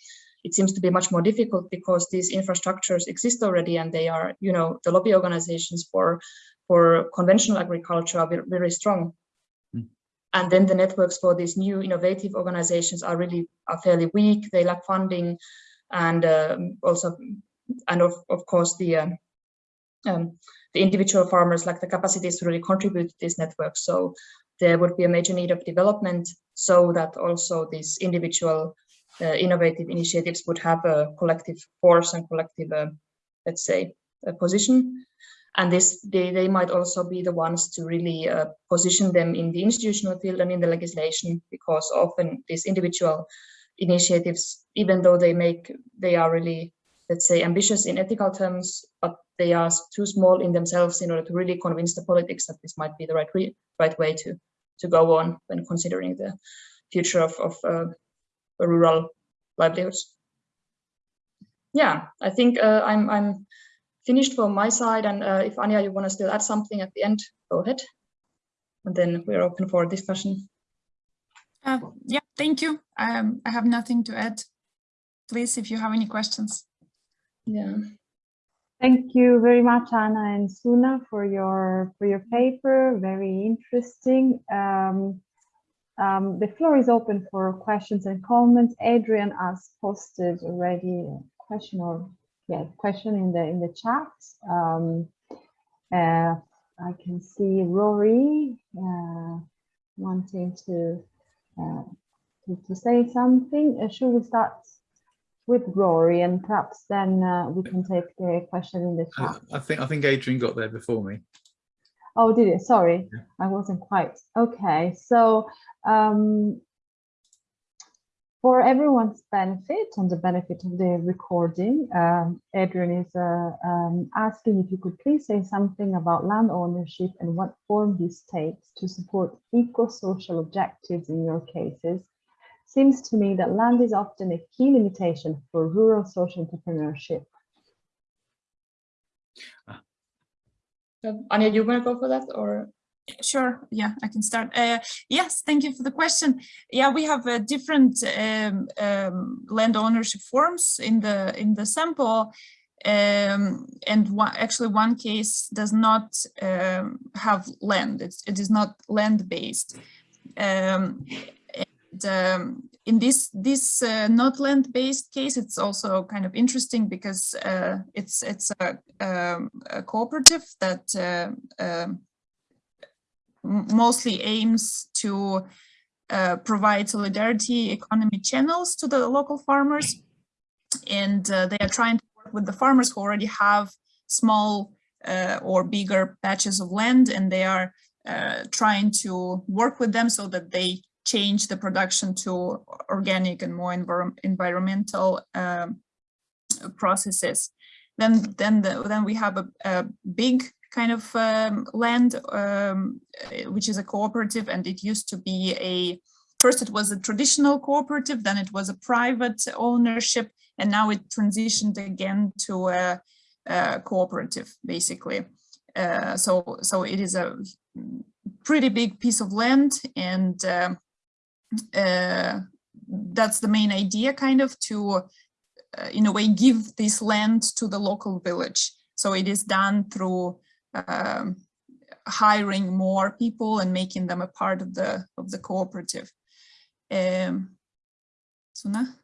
it seems to be much more difficult because these infrastructures exist already and they are, you know, the lobby organizations for, for conventional agriculture are very strong. Mm. And then the networks for these new innovative organizations are really are fairly weak. They lack funding and um, also, and of, of course, the um, um, the individual farmers lack the capacities to really contribute to these networks. So there would be a major need of development so that also these individual uh, innovative initiatives would have a collective force and collective, uh, let's say, position. And this, they, they might also be the ones to really uh, position them in the institutional field and in the legislation, because often these individual initiatives, even though they make, they are really, let's say, ambitious in ethical terms, but they are too small in themselves in order to really convince the politics that this might be the right right way to to go on when considering the future of, of uh, rural livelihoods. Yeah, I think uh, I'm, I'm finished from my side. And uh, if Anya, you want to still add something at the end, go ahead. And then we're open for discussion. Uh, yeah, thank you. Um, I have nothing to add. Please, if you have any questions. Yeah. Thank you very much, Anna and Suna, for your for your paper. Very interesting. Um, um, the floor is open for questions and comments. Adrian has posted already a question or yeah, question in the in the chat. Um, uh, I can see Rory uh, wanting to, uh, to, to say something. Uh, should we start with Rory and perhaps then uh, we can take the question in the chat. I think I think Adrian got there before me. Oh, did it? Sorry, I wasn't quite. Okay, so um, for everyone's benefit and the benefit of the recording, um, Adrian is uh, um, asking if you could please say something about land ownership and what form this takes to support eco-social objectives in your cases. Seems to me that land is often a key limitation for rural social entrepreneurship. Ah. Anja, you want to go for that or? Sure, yeah, I can start. Uh, yes, thank you for the question. Yeah, we have uh, different um, um, land ownership forms in the in the sample, um, and one, actually one case does not um, have land. It's, it is not land based. Um, um, in this this uh, not land-based case, it's also kind of interesting because uh, it's it's a, a cooperative that uh, mostly aims to uh, provide solidarity economy channels to the local farmers, and uh, they are trying to work with the farmers who already have small uh, or bigger patches of land, and they are trying to work with them so that they change the production to organic and more envir environmental um, processes. Then, then, the, then we have a, a big kind of um, land, um, which is a cooperative, and it used to be a, first it was a traditional cooperative, then it was a private ownership, and now it transitioned again to a, a cooperative, basically. Uh, so, so it is a pretty big piece of land, and um, uh, that's the main idea kind of to uh, in a way give this land to the local village so it is done through um, hiring more people and making them a part of the of the cooperative um, Suna?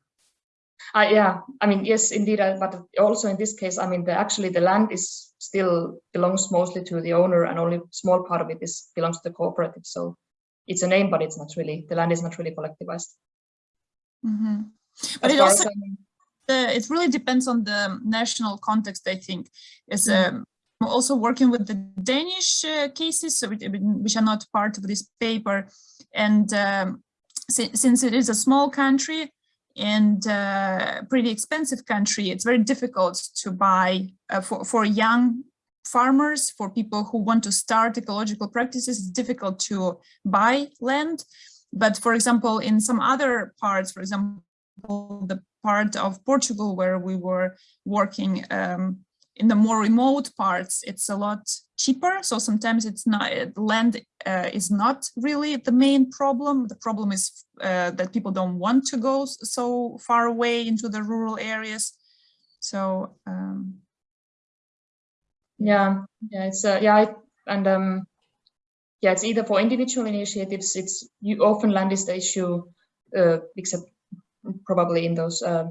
Uh, yeah, I mean, yes, indeed, uh, but also in this case, I mean, the, actually the land is still belongs mostly to the owner and only small part of it is belongs to the cooperative. So it's a name, but it's not really, the land is not really collectivized. Mm -hmm. But it also, I mean- the, it really depends on the national context, I think. Is um, also working with the Danish uh, cases, which are not part of this paper. And um, si since it is a small country and uh, pretty expensive country, it's very difficult to buy uh, for, for young farmers, for people who want to start ecological practices, it's difficult to buy land. But for example, in some other parts, for example, the part of Portugal where we were working um, in the more remote parts, it's a lot cheaper. So sometimes it's not land uh, is not really the main problem. The problem is uh, that people don't want to go so far away into the rural areas. So um, Yeah, yeah, it's uh, yeah, I, and um, yeah, it's either for individual initiatives. It's you often land is the issue, uh, except probably in those, uh,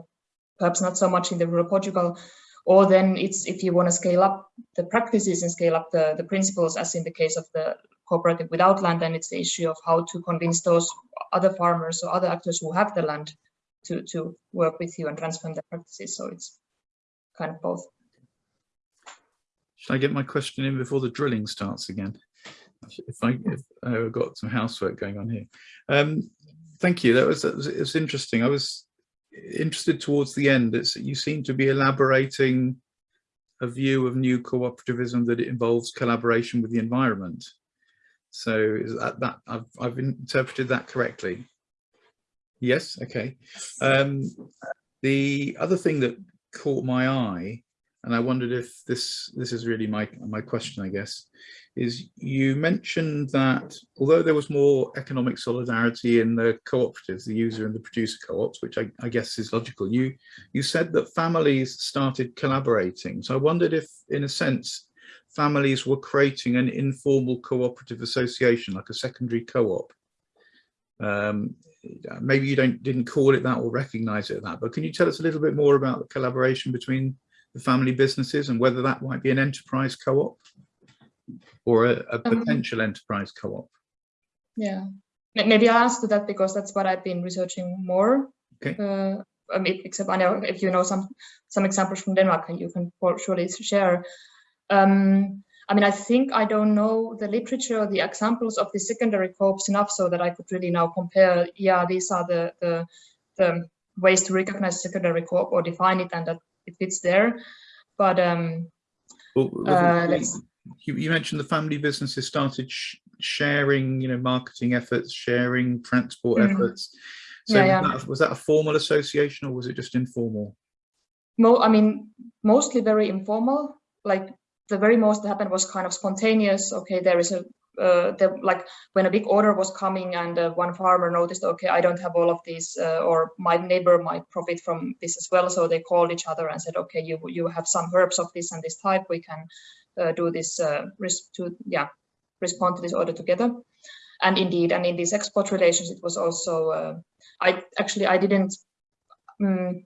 perhaps not so much in the rural Portugal, or then it's if you want to scale up the practices and scale up the the principles, as in the case of the cooperative without land, then it's the issue of how to convince those other farmers or other actors who have the land to to work with you and transform their practices. So it's kind of both. Should I get my question in before the drilling starts again? If I if I've got some housework going on here. Um, thank you. That was, that was it was interesting. I was interested towards the end. It's you seem to be elaborating a view of new cooperativism that it involves collaboration with the environment. So is that that I've I've interpreted that correctly? Yes. Okay. Um, the other thing that caught my eye and I wondered if this this is really my my question, I guess, is you mentioned that although there was more economic solidarity in the cooperatives, the user and the producer co-ops, which I, I, guess is logical, you you said that families started collaborating. So I wondered if, in a sense, families were creating an informal cooperative association, like a secondary co-op. Um, maybe you don't didn't call it that or recognize it that, but can you tell us a little bit more about the collaboration between the family businesses and whether that might be an enterprise co-op or a, a Um, potential enterprise co-op. Yeah, maybe I'll answer that because that's what I've been researching more. Okay. Uh, I mean, except I know if you know some some examples from Denmark, you can surely share. Um, I mean, I think I don't know the literature, the examples of the secondary co-ops enough so that I could really now compare. Yeah, these are the the, the ways to recognize secondary co-op or define it, and that it fits there. But um, Well, Uh, let's- you, you mentioned the family businesses started sh sharing, you know, marketing efforts, sharing transport Mm. efforts. So Yeah, was. That, was that a formal association or was it just informal? mo I mean, mostly very informal. Like the very most that happened was kind of spontaneous. Okay, there is a uh, the, like when a big order was coming and uh, one farmer noticed, okay, I don't have all of these, uh, or my neighbor might profit from this as well. So they called each other and said, okay, you you have some herbs of this and this type. We can do this uh, to yeah respond to this order together. and indeed, and in these export relations, it was also, uh, I actually, I didn't, um,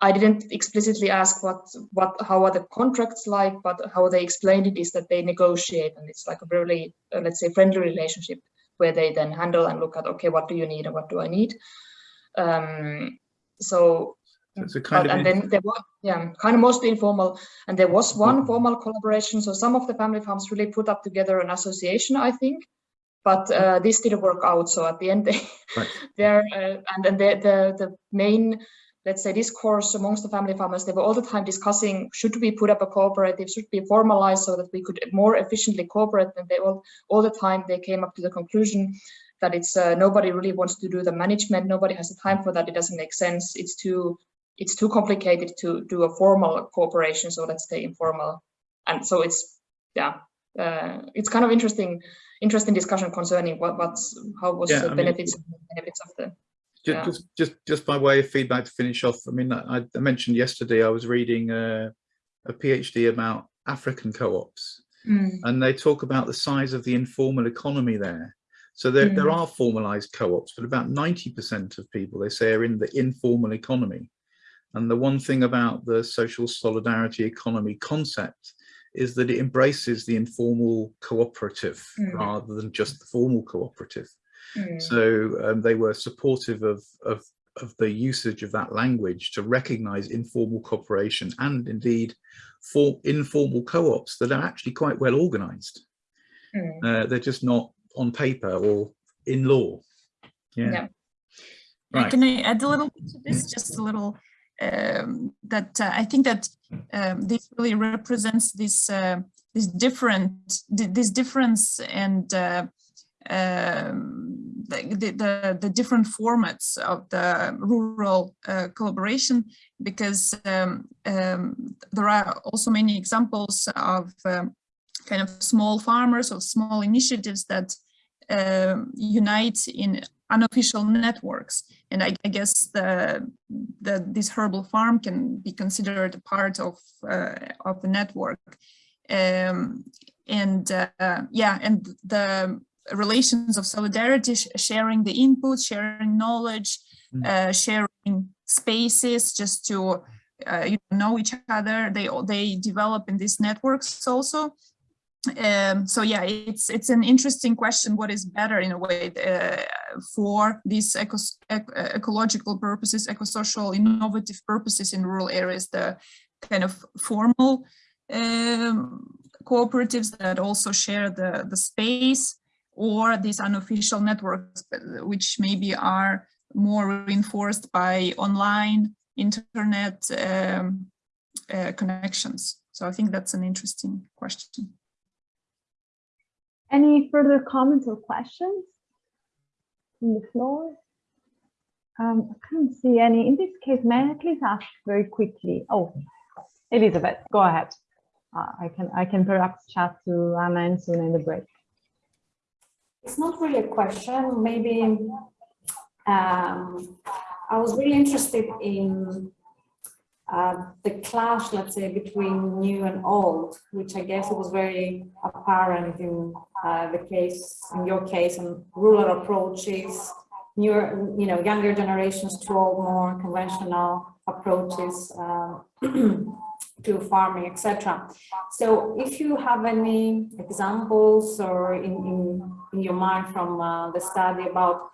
I didn't explicitly ask what, what, how are the contracts like, but how they explained it is that they negotiate and it's like a really, uh, let's say, friendly relationship where they then handle and look at, okay, what do you need and what do I need? Um, So it's a kind but- of and then there was yeah kind of mostly informal. And there was one formal collaboration. So some of the family farms really put up together an association i think. But uh, this didn't work out. So at the end they Right. they're uh, and then the, the the main let's say discourse amongst the family farmers they were all the time discussing should we put up a cooperative? Should we formalize so that we could more efficiently cooperate? And they all all the time they came up to the conclusion that it's uh, nobody really wants to do the management. Nobody has the time for that. It doesn't make sense. It's too it's too complicated to do a formal cooperation so let's stay informal and so it's yeah uh, it's kind of interesting interesting discussion concerning what what's how was Yeah, the I mean, benefits and benefits of the Just, Yeah. just, just, just by way of feedback to finish off, I mean, I, I mentioned yesterday I was reading uh, a, a PhD about African co-ops, mm. and they talk about the size of the informal economy there. So there, there mm. are formalized co-ops, but about 90% of people, they say, are in the informal economy. And the one thing about the social solidarity economy concept is that it embraces the informal cooperative Mm. rather than just the formal cooperative. Mm, So um, they were supportive of, of, of the usage of that language to recognize informal cooperation and indeed for informal co-ops that are actually quite well organized. mm, Uh, they're just not on paper or in law. Yeah. Yeah. Right. Can I add a little bit to this? Just a little. Um, that uh, I think that um, this really represents this uh, this different this difference and uh, um, the, the the different formats of the rural uh, collaboration because um, um, there are also many examples of kind of small farmers or small initiatives that unite in unofficial networks. And I, I guess the, the this herbal farm can be considered a part of uh, of the network. Um, and uh, yeah, and the relations of solidarity, sh- sharing the input, sharing knowledge, Mm. uh, sharing spaces just to uh, you know each other. They they develop in these networks also um, so yeah, it's it's an interesting question. What is better in a way uh, for these ecos ec ecological purposes, ecosocial, innovative purposes in rural areas? The kind of formal um, cooperatives that also share the the space, or these unofficial networks, uh, which maybe are more reinforced by online internet um, uh, connections. So I think that's an interesting question. Any further comments or questions from the floor? Um, I can't see any. In this case, may I please ask very quickly? Oh, Elizabeth, go ahead. Uh, I can I can perhaps chat to Anna and soon in the break. It's not really a question, maybe um, I was really interested in uh, the clash, let's say, between new and old, which I guess was very apparent in uh, the case, in your case, and rural approaches, newer, you know, younger generations to all more conventional approaches uh, to farming, etc. So if you have any examples or in, in, in your mind from uh, the study about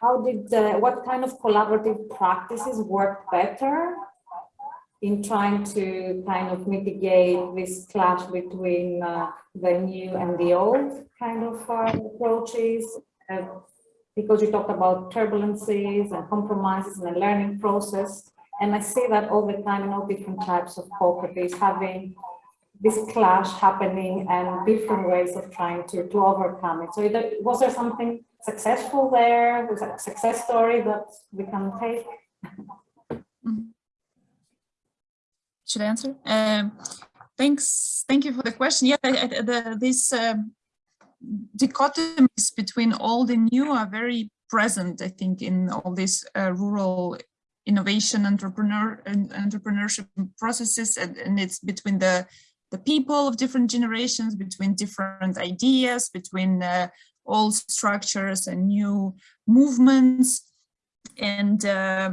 how did, uh, what kind of collaborative practices work better in trying to kind of mitigate this clash between uh, the new and the old kind of uh, approaches? Uh, because you talked about turbulences and compromises and the learning process. And I see that all the time in all different types of cooperatives having this clash happening and different ways of trying to, to overcome it. So was there something successful there? That a success story that we can take? Should I answer? Um, thanks. Thank you for the question. Yeah, the, this um, dichotomies between old and new are very present, I think, in all these uh, rural innovation entrepreneur and entrepreneurship processes, and, and it's between the the people of different generations, between different ideas, between uh, old structures and new movements. And uh,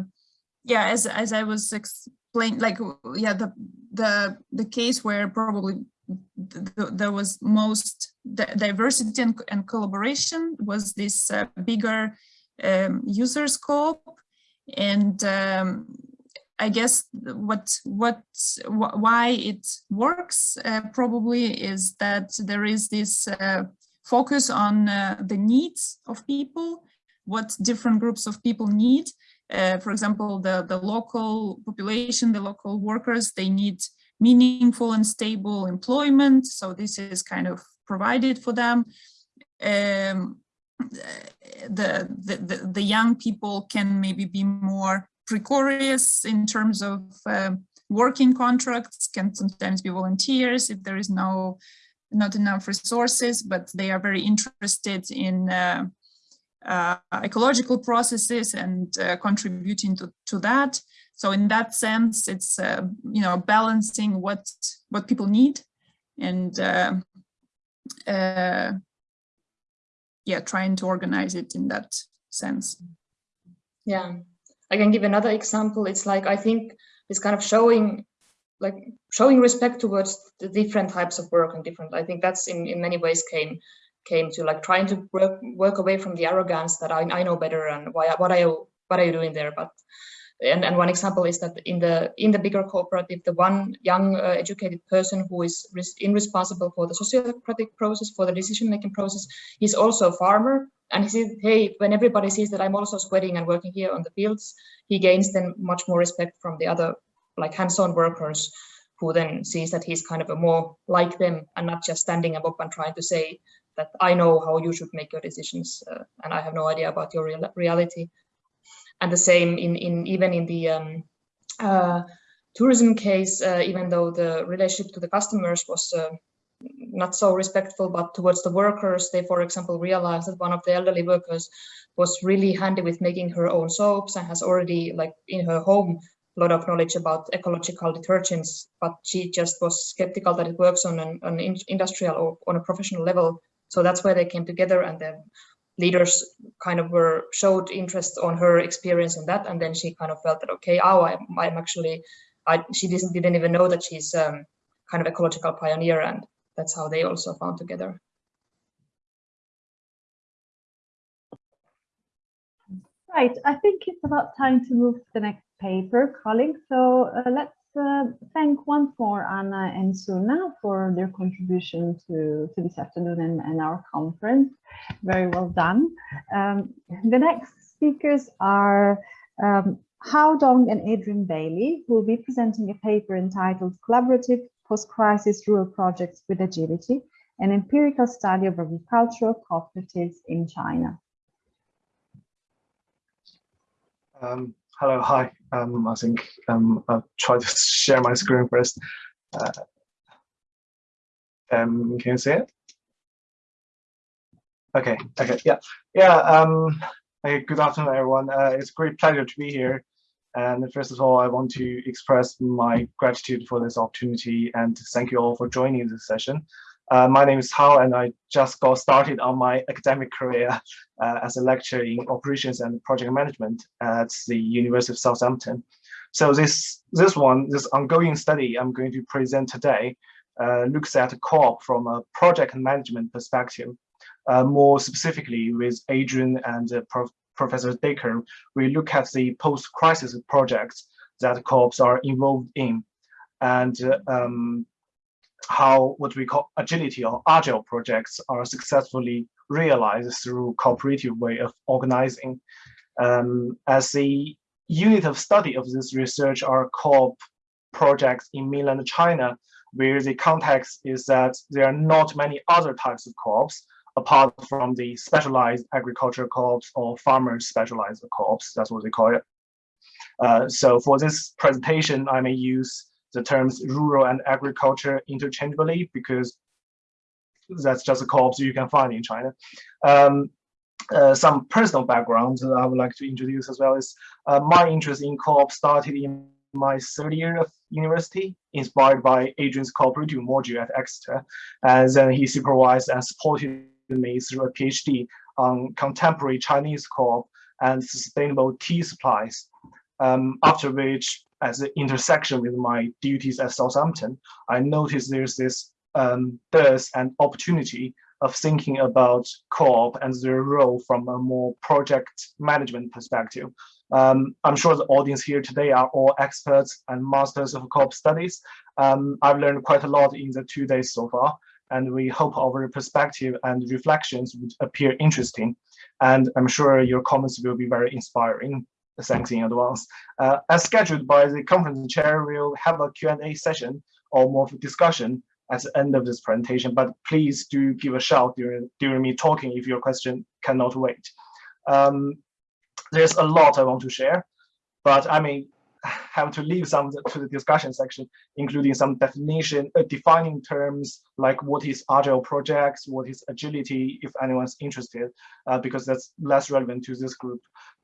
yeah, as, as I was explaining, like, yeah, the, the, the case where probably th th there was most diversity and, and, collaboration was this uh, bigger um, user scope. And um, I guess what what wh why it works uh, probably is that there is this uh, focus on uh, the needs of people, what different groups of people need. Uh, for example, the the local population, the local workers, they need meaningful and stable employment. So this is kind of provided for them. Um, the, the, the young people can maybe be more precarious in terms of uh, working contracts, can sometimes be volunteers if there is no not enough resources, but they are very interested in uh, uh, ecological processes and uh, contributing to, to that. So in that sense, it's uh, you know balancing what what people need and uh, yeah, trying to organize it in that sense. Yeah, I can give another example. It's like, I think it's kind of showing like showing respect towards the different types of work and different, I think that's in, in many ways came came to like trying to work, work away from the arrogance that I, I know better and why what are you what are you doing there. But and, and one example is that in the in the bigger cooperative the one young uh, educated person who is res responsible for the sociocratic process for the decision making process is also a farmer. And he said, hey, when everybody sees that I'm also sweating and working here on the fields, he gains then much more respect from the other like hands-on workers who then sees that he's kind of a more like them and not just standing up and trying to say that I know how you should make your decisions uh, and I have no idea about your real reality. And the same in, in even in the um, uh, tourism case, uh, even though the relationship to the customers was uh, not so respectful, but towards the workers, they, for example, realized that one of the elderly workers was really handy with making her own soaps and has already, like in her home, lot of knowledge about ecological detergents, but she just was skeptical that it works on an, an industrial or on a professional level. So that's where they came together and the leaders kind of were showed interest on her experience on that. And then she kind of felt that, okay, oh, I, I'm actually, I, she didn't, didn't even know that she's um, kind of ecological pioneer and that's how they also found together. Right, I think it's about time to move to the next paper, colleagues. So uh, let's uh, thank once more Anna and Suna for their contribution to, to this afternoon and, and our conference. Very well done. Um, the next speakers are um, Hao Dong and Adrian Bailey, who will be presenting a paper entitled Collaborative Post-Crisis Rural Projects with Agility, an empirical study of agricultural cooperatives in China. Um, hello, hi. Um, I think um, I'll try to share my screen first. Uh, um, can you see it? Okay, okay, yeah, yeah. Um, hey, good afternoon, everyone. Uh, it's a great pleasure to be here. And first of all, I want to express my gratitude for this opportunity and thank you all for joining this session. Uh, my name is Hao, and I just got started on my academic career uh, as a lecturer in operations and project management at the University of Southampton. So this this one, this ongoing study I'm going to present today, uh, looks at co-op from a project management perspective, uh, more specifically with Adrian and uh, Prof Professor Dacre, we look at the post-crisis projects that co-ops are involved in and um, how what we call agility or agile projects are successfully realized through cooperative way of organizing. Um, as the unit of study of this research are co-op projects in mainland China, where the context is that there are not many other types of co-ops, apart from the specialized agriculture co-ops or farmers specialized co-ops, that's what they call it. Uh, so for this presentation, I may use the terms rural and agriculture interchangeably because that's just a co-ops you can find in China. Um, uh, some personal background that I would like to introduce as well is uh, my interest in co-op started in my third year of University, inspired by Adrian's cooperative module at Exeter. And then he supervised and supported me through a PhD on contemporary Chinese co-op and sustainable tea supplies. Um, after which, as an intersection with my duties at Southampton, I noticed there's this um, and opportunity of thinking about co-op and their role from a more project management perspective. Um, I'm sure the audience here today are all experts and masters of co-op studies. Um, I've learned quite a lot in the two days so far, and we hope our perspective and reflections would appear interesting. And I'm sure your comments will be very inspiring. Thanks in advance. Uh, as scheduled by the conference chair, we'll have a Q&A session or more discussion at the end of this presentation, but please do give a shout during, during me talking if your question cannot wait. Um, there's a lot I want to share, but I may have to leave some to the discussion section, including some definition, uh, defining terms like what is agile projects, what is agility, if anyone's interested, uh, because that's less relevant to this group,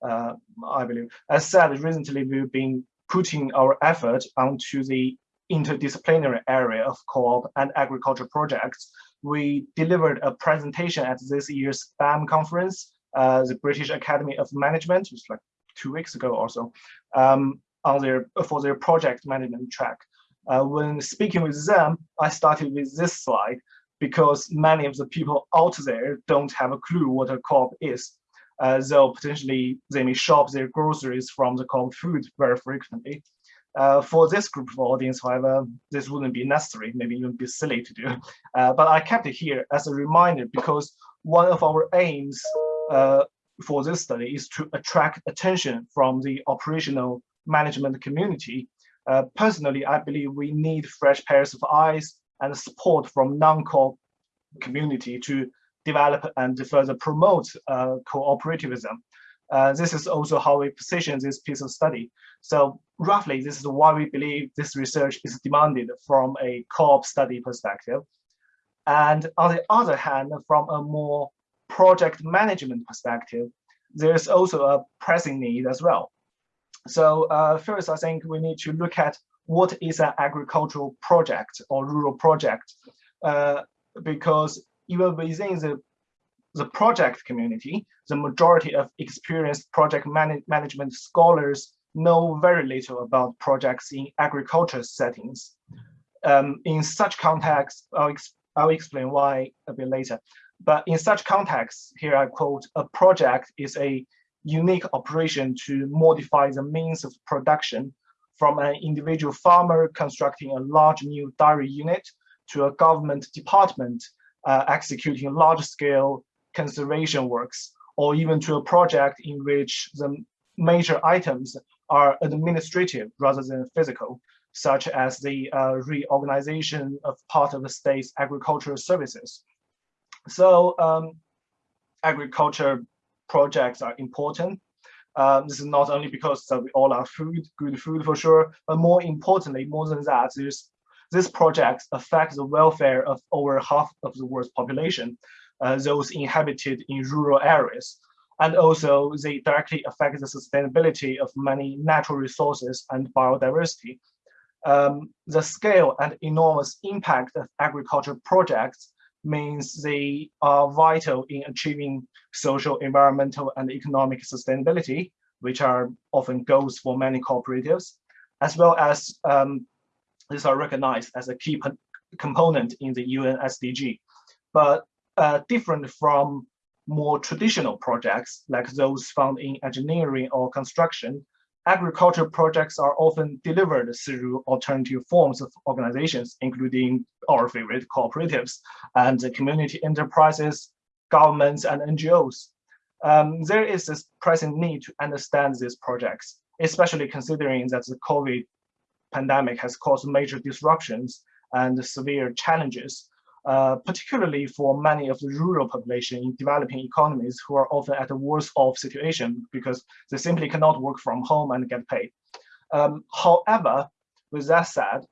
uh, I believe. As said, recently we've been putting our effort onto the interdisciplinary area of co-op and agriculture projects. We delivered a presentation at this year's BAM conference, uh, the British Academy of Management, which was like two weeks ago or so, um, on their for their project management track. Uh, when speaking with them, I started with this slide because many of the people out there don't have a clue what a co-op is. Uh, though potentially they may shop their groceries from the co-op food very frequently. Uh, for this group of audience, however, this wouldn't be necessary, maybe even be silly to do. Uh, but I kept it here as a reminder because one of our aims uh, for this study is to attract attention from the operational management community. Uh, personally, I believe we need fresh pairs of eyes and support from non-co community to develop and further promote uh, cooperativism. Uh, this is also how we position this piece of study. So roughly, this is why we believe this research is demanded from a co-op study perspective. And on the other hand, from a more project management perspective, there's also a pressing need as well. So uh, first, I think we need to look at what is an agricultural project or rural project, uh, because even within the the project community, the majority of experienced project man management scholars know very little about projects in agriculture settings. Um, in such context, I'll, ex I'll explain why a bit later. But in such context, here I quote, a project is a unique operation to modify the means of production from an individual farmer constructing a large new dairy unit to a government department uh, executing large-scale conservation works, or even to a project in which the major items are administrative rather than physical, such as the uh, reorganization of part of the state's agricultural services. So um, agriculture projects are important. Um, this is not only because we all are food, good food for sure, but more importantly, more than that, there's, this project affects the welfare of over half of the world's population, uh, those inhabited in rural areas. And also they directly affect the sustainability of many natural resources and biodiversity. Um, the scale and enormous impact of agriculture projects means they are vital in achieving social, environmental, and economic sustainability, which are often goals for many cooperatives, as well as um, these are recognized as a key component in the UN SDG. But uh, different from more traditional projects like those found in engineering or construction, agriculture projects are often delivered through alternative forms of organizations, including our favorite cooperatives and community enterprises, governments, and NGOs. Um, there is this pressing need to understand these projects, especially considering that the COVID pandemic has caused major disruptions and severe challenges uh, particularly for many of the rural population in developing economies who are often at a worse off situation because they simply cannot work from home and get paid. Um, however, with that said,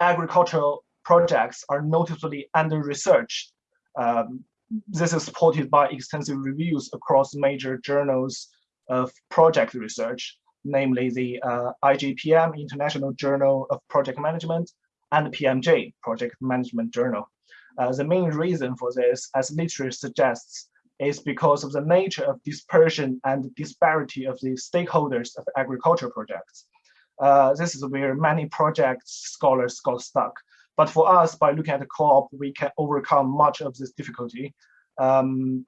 agricultural projects are noticeably under-researched. Um, this is supported by extensive reviews across major journals of project research. namely the uh, IJPM, International Journal of Project Management, and PMJ, Project Management Journal. Uh, the main reason for this, as literature suggests, is because of the nature of dispersion and disparity of the stakeholders of agriculture projects. Uh, this is where many projects scholars got stuck. But for us, by looking at the co-op, we can overcome much of this difficulty. Um,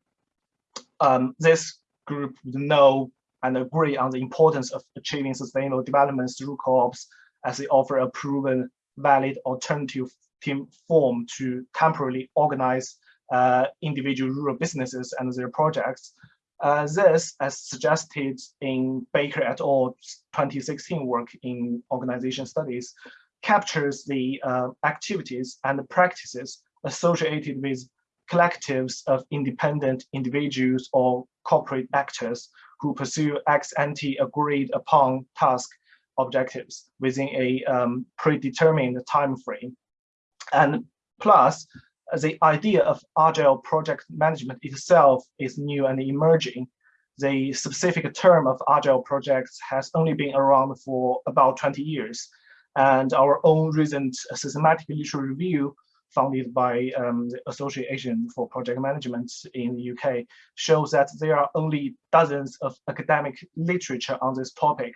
um, this group would know and agree on the importance of achieving sustainable development through co-ops as they offer a proven, valid alternative team form to temporarily organize uh, individual rural businesses and their projects. Uh, this, as suggested in Bakker et al. 2016 work in organization studies, captures the uh, activities and practices associated with collectives of independent individuals or corporate actors who pursue ex ante agreed upon task objectives within a um, predetermined time frame. And plus, the idea of agile project management itself is new and emerging. The specific term of agile projects has only been around for about 20 years. And our own recent systematic literature review funded by um, the Association for Project Management in the UK shows that there are only dozens of academic literature on this topic,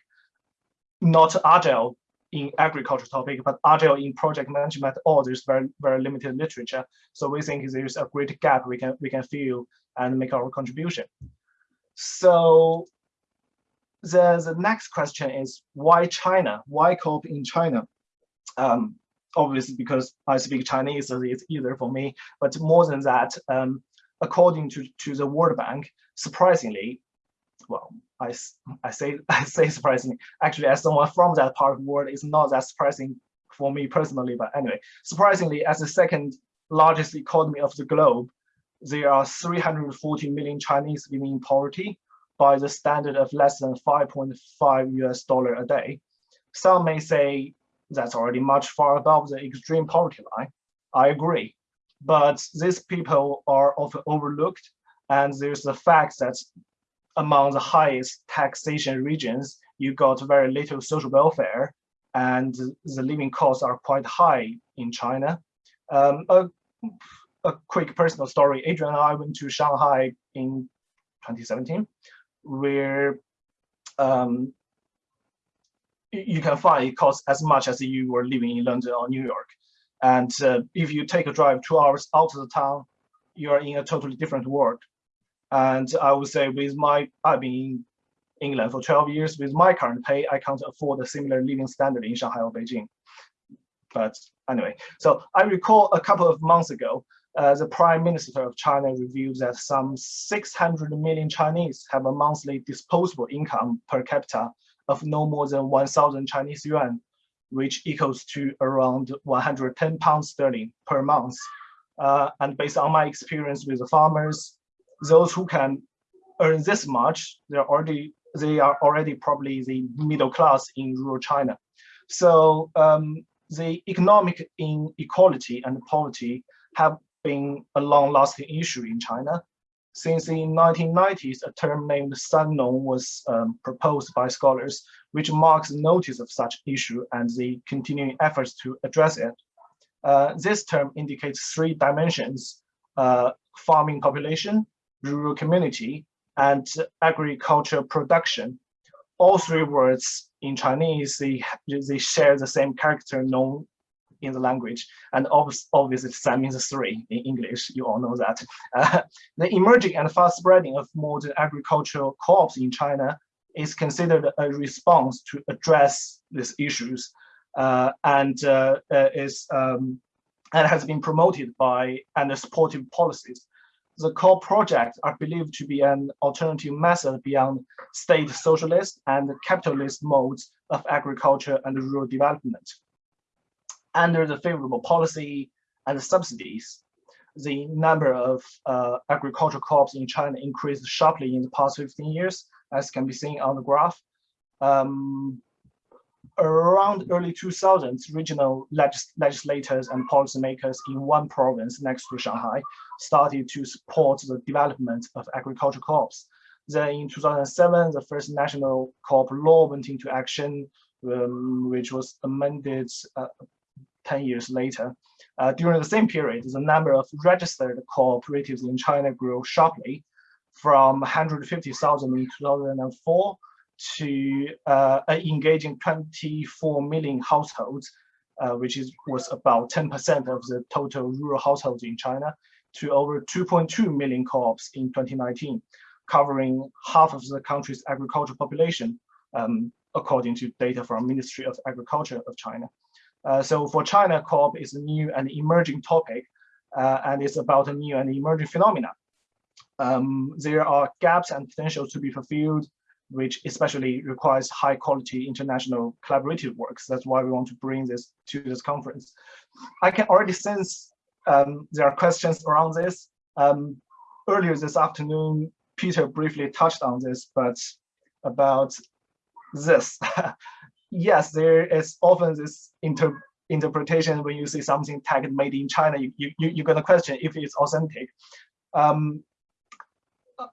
not agile in agriculture topic, but agile in project management, all there's very, very limited literature. So we think there's a great gap we can we can fill and make our contribution. So the, the next question is why China? Why co-op in China? Um, obviously because I speak Chinese, so it's easier for me. But more than that, um, according to, to the World Bank, surprisingly, well, I, I say I say surprisingly, actually as someone from that part of the world, it's not that surprising for me personally, but anyway, surprisingly, as the second largest economy of the globe, there are 340 million Chinese living in poverty by the standard of less than 5.5 US dollar a day. Some may say that's already much far above the extreme poverty line. I agree. But these people are often overlooked. And there's the fact that among the highest taxation regions, you got very little social welfare and the living costs are quite high in China. Um, a, a quick personal story, Adrian and I went to Shanghai in 2017, where um, you can find it costs as much as you were living in London or New York. And uh, if you take a drive two hours out of the town, you are in a totally different world. And I would say with my, I've been in England for 12 years, with my current pay, I can't afford a similar living standard in Shanghai or Beijing. But anyway, so I recall a couple of months ago, uh, the Prime Minister of China revealed that some 600 million Chinese have a monthly disposable income per capita of no more than 1,000 Chinese yuan, which equals to around 110 pounds sterling per month. Uh, and based on my experience with the farmers, those who can earn this much, they're already they are already probably the middle class in rural China. So um, the economic inequality and poverty have been a long-lasting issue in China. Since the 1990s, a term named Sannong was um, proposed by scholars, which marks notice of such issue and the continuing efforts to address it. Uh, this term indicates three dimensions, uh, farming population, rural community, and agriculture production. All three words in Chinese, they, they share the same character nong in the language. And obviously that means three in English, you all know that. Uh, the emerging and fast spreading of modern agricultural co-ops in China is considered a response to address these issues uh, and uh, uh is um, and has been promoted by and supportive policies. The core projects are believed to be an alternative method beyond state socialist and capitalist modes of agriculture and rural development under the favorable policy and subsidies, the number of uh, agricultural co-ops in China increased sharply in the past 15 years, as can be seen on the graph. Um, around early 2000s, regional legis legislators and policymakers in one province next to Shanghai started to support the development of agricultural co-ops. Then in 2007, the first national co-op law went into action, um, which was amended uh, 10 years later. Uh, during the same period, the number of registered cooperatives in China grew sharply from 150,000 in 2004 to uh, engaging 24 million households, uh, which is was about 10% of the total rural households in China, to over 2.2 million co-ops in 2019, covering half of the country's agricultural population, um, according to data from Ministry of Agriculture of China. Uh, so for China, co-op is a new and emerging topic, uh, and it's about a new and emerging phenomena. Um, there are gaps and potentials to be fulfilled, which especially requires high quality international collaborative works. That's why we want to bring this to this conference. I can already sense um, there are questions around this. Um, earlier this afternoon, Peter briefly touched on this, but about this. yes, there is often this inter interpretation when you see something tagged made in China, you, you, you're going to question if it's authentic. Um,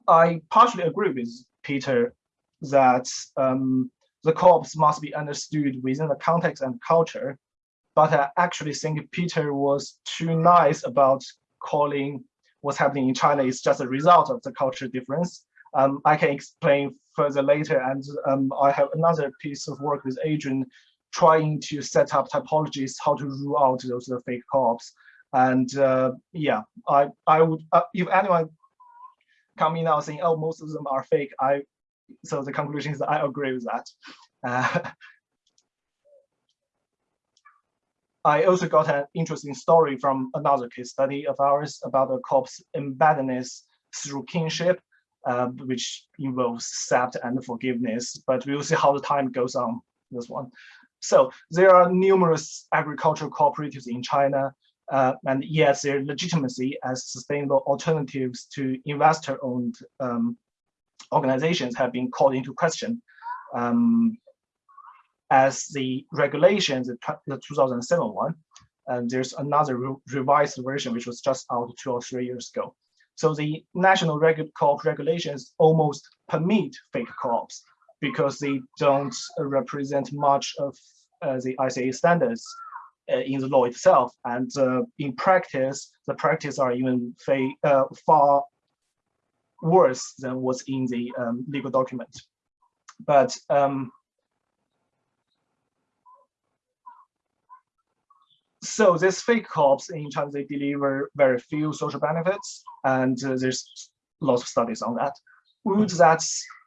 I partially agree with Peter that um, the co-ops must be understood within the context and culture, but I actually think Peter was too nice about calling what's happening in China is just a result of the cultural difference. Um, I can explain further later, and um, I have another piece of work with Adrian trying to set up typologies, how to rule out those uh, fake co-ops. And uh, yeah, I, I would, uh, if anyone coming out saying, oh, most of them are fake, I, so the conclusion is that I agree with that. Uh, I also got an interesting story from another case study of ours about the co-op's embeddedness through kinship, uh, which involves accept and forgiveness, but we'll see how the time goes on this one. So there are numerous agricultural cooperatives in China, uh, and yet their legitimacy as sustainable alternatives to investor-owned um, organizations have been called into question. Um, as the regulation, the, the 2007 one, and there's another re revised version which was just out two or three years ago. So the national regu co-op regulations almost permit fake co-ops because they don't represent much of uh, the ICA standards uh, in the law itself. And uh, in practice, the practice are even uh, far worse than what's in the um, legal document. But um, so this fake co-ops in China, they deliver very few social benefits, and uh, there's lots of studies on that. Would that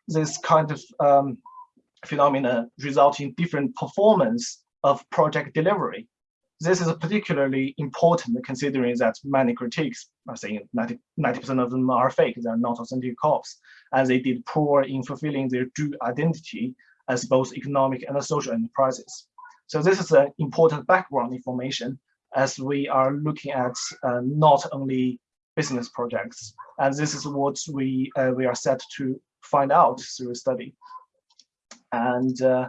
this kind of um, phenomena result in different performance of project delivery? This is particularly important considering that many critiques are saying 90% of them are fake, they're not authentic co-ops, and they did poor in fulfilling their true identity as both economic and social enterprises. So this is an important background information as we are looking at uh, not only business projects. And this is what we, uh, we are set to find out through a study. And uh,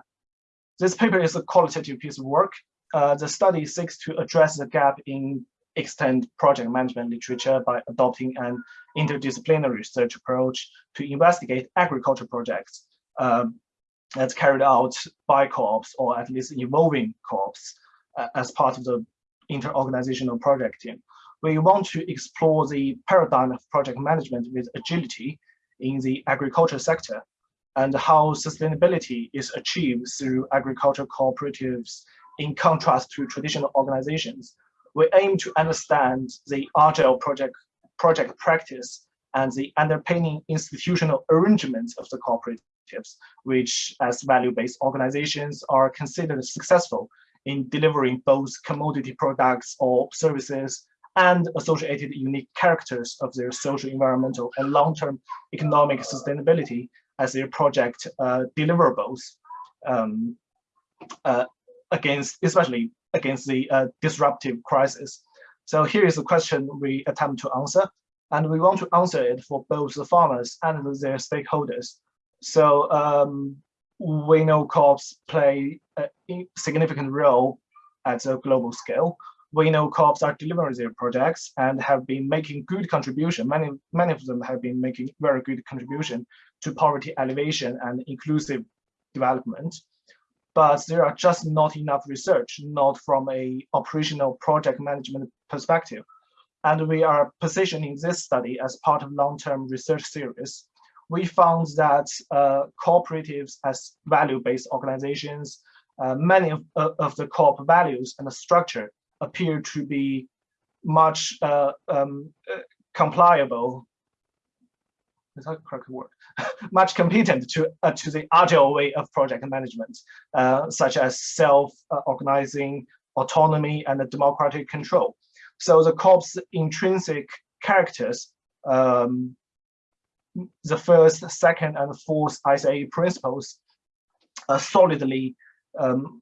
this paper is a qualitative piece of work. Uh, the study seeks to address the gap in extant project management literature by adopting an interdisciplinary research approach to investigate agriculture projects um, that's carried out by co-ops or at least involving co-ops uh, as part of the inter-organizational project team. We want to explore the paradigm of project management with agility in the agriculture sector and how sustainability is achieved through agricultural cooperatives in contrast to traditional organizations. We aim to understand the agile project, project practice and the underpinning institutional arrangements of the cooperative objectives, which as value-based organizations are considered successful in delivering both commodity products or services and associated unique characters of their social, environmental, and long-term economic sustainability as their project uh, deliverables um, uh, against, especially against the uh, disruptive crisis. So here is a question we attempt to answer, and we want to answer it for both the farmers and their stakeholders so um, we know co-ops play a significant role at a global scale. we know co-ops are delivering their projects and have been making good contribution. Many, many of them have been making very good contribution to poverty alleviation and inclusive development. But there are just not enough research, not from a operational project management perspective. And we are positioning this study as part of long-term research series. We found that uh, cooperatives as value-based organizations, uh, many of, of the co-op values and the structure appear to be much uh, um, uh, compliable. Is that correct word? much competent to uh, to the agile way of project management, uh, such as self-organizing, autonomy, and democratic control. So the co-op's intrinsic characters, um, the first, second, and fourth ICA principles, uh, solidly um,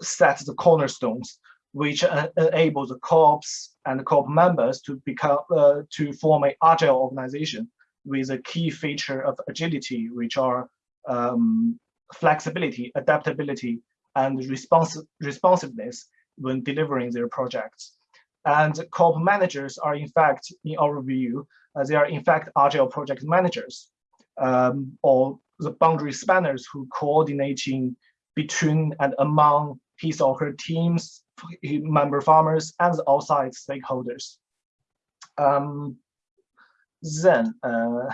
set the cornerstones which uh, enable the co-ops and the co-op members to become uh, to form an agile organization with a key feature of agility, which are um, flexibility, adaptability, and response responsiveness when delivering their projects. And co-op managers are in fact, in our view, they are in fact agile project managers um, or the boundary spanners who coordinating between and among his or her teams, member farmers, and the outside stakeholders. Um, then, uh,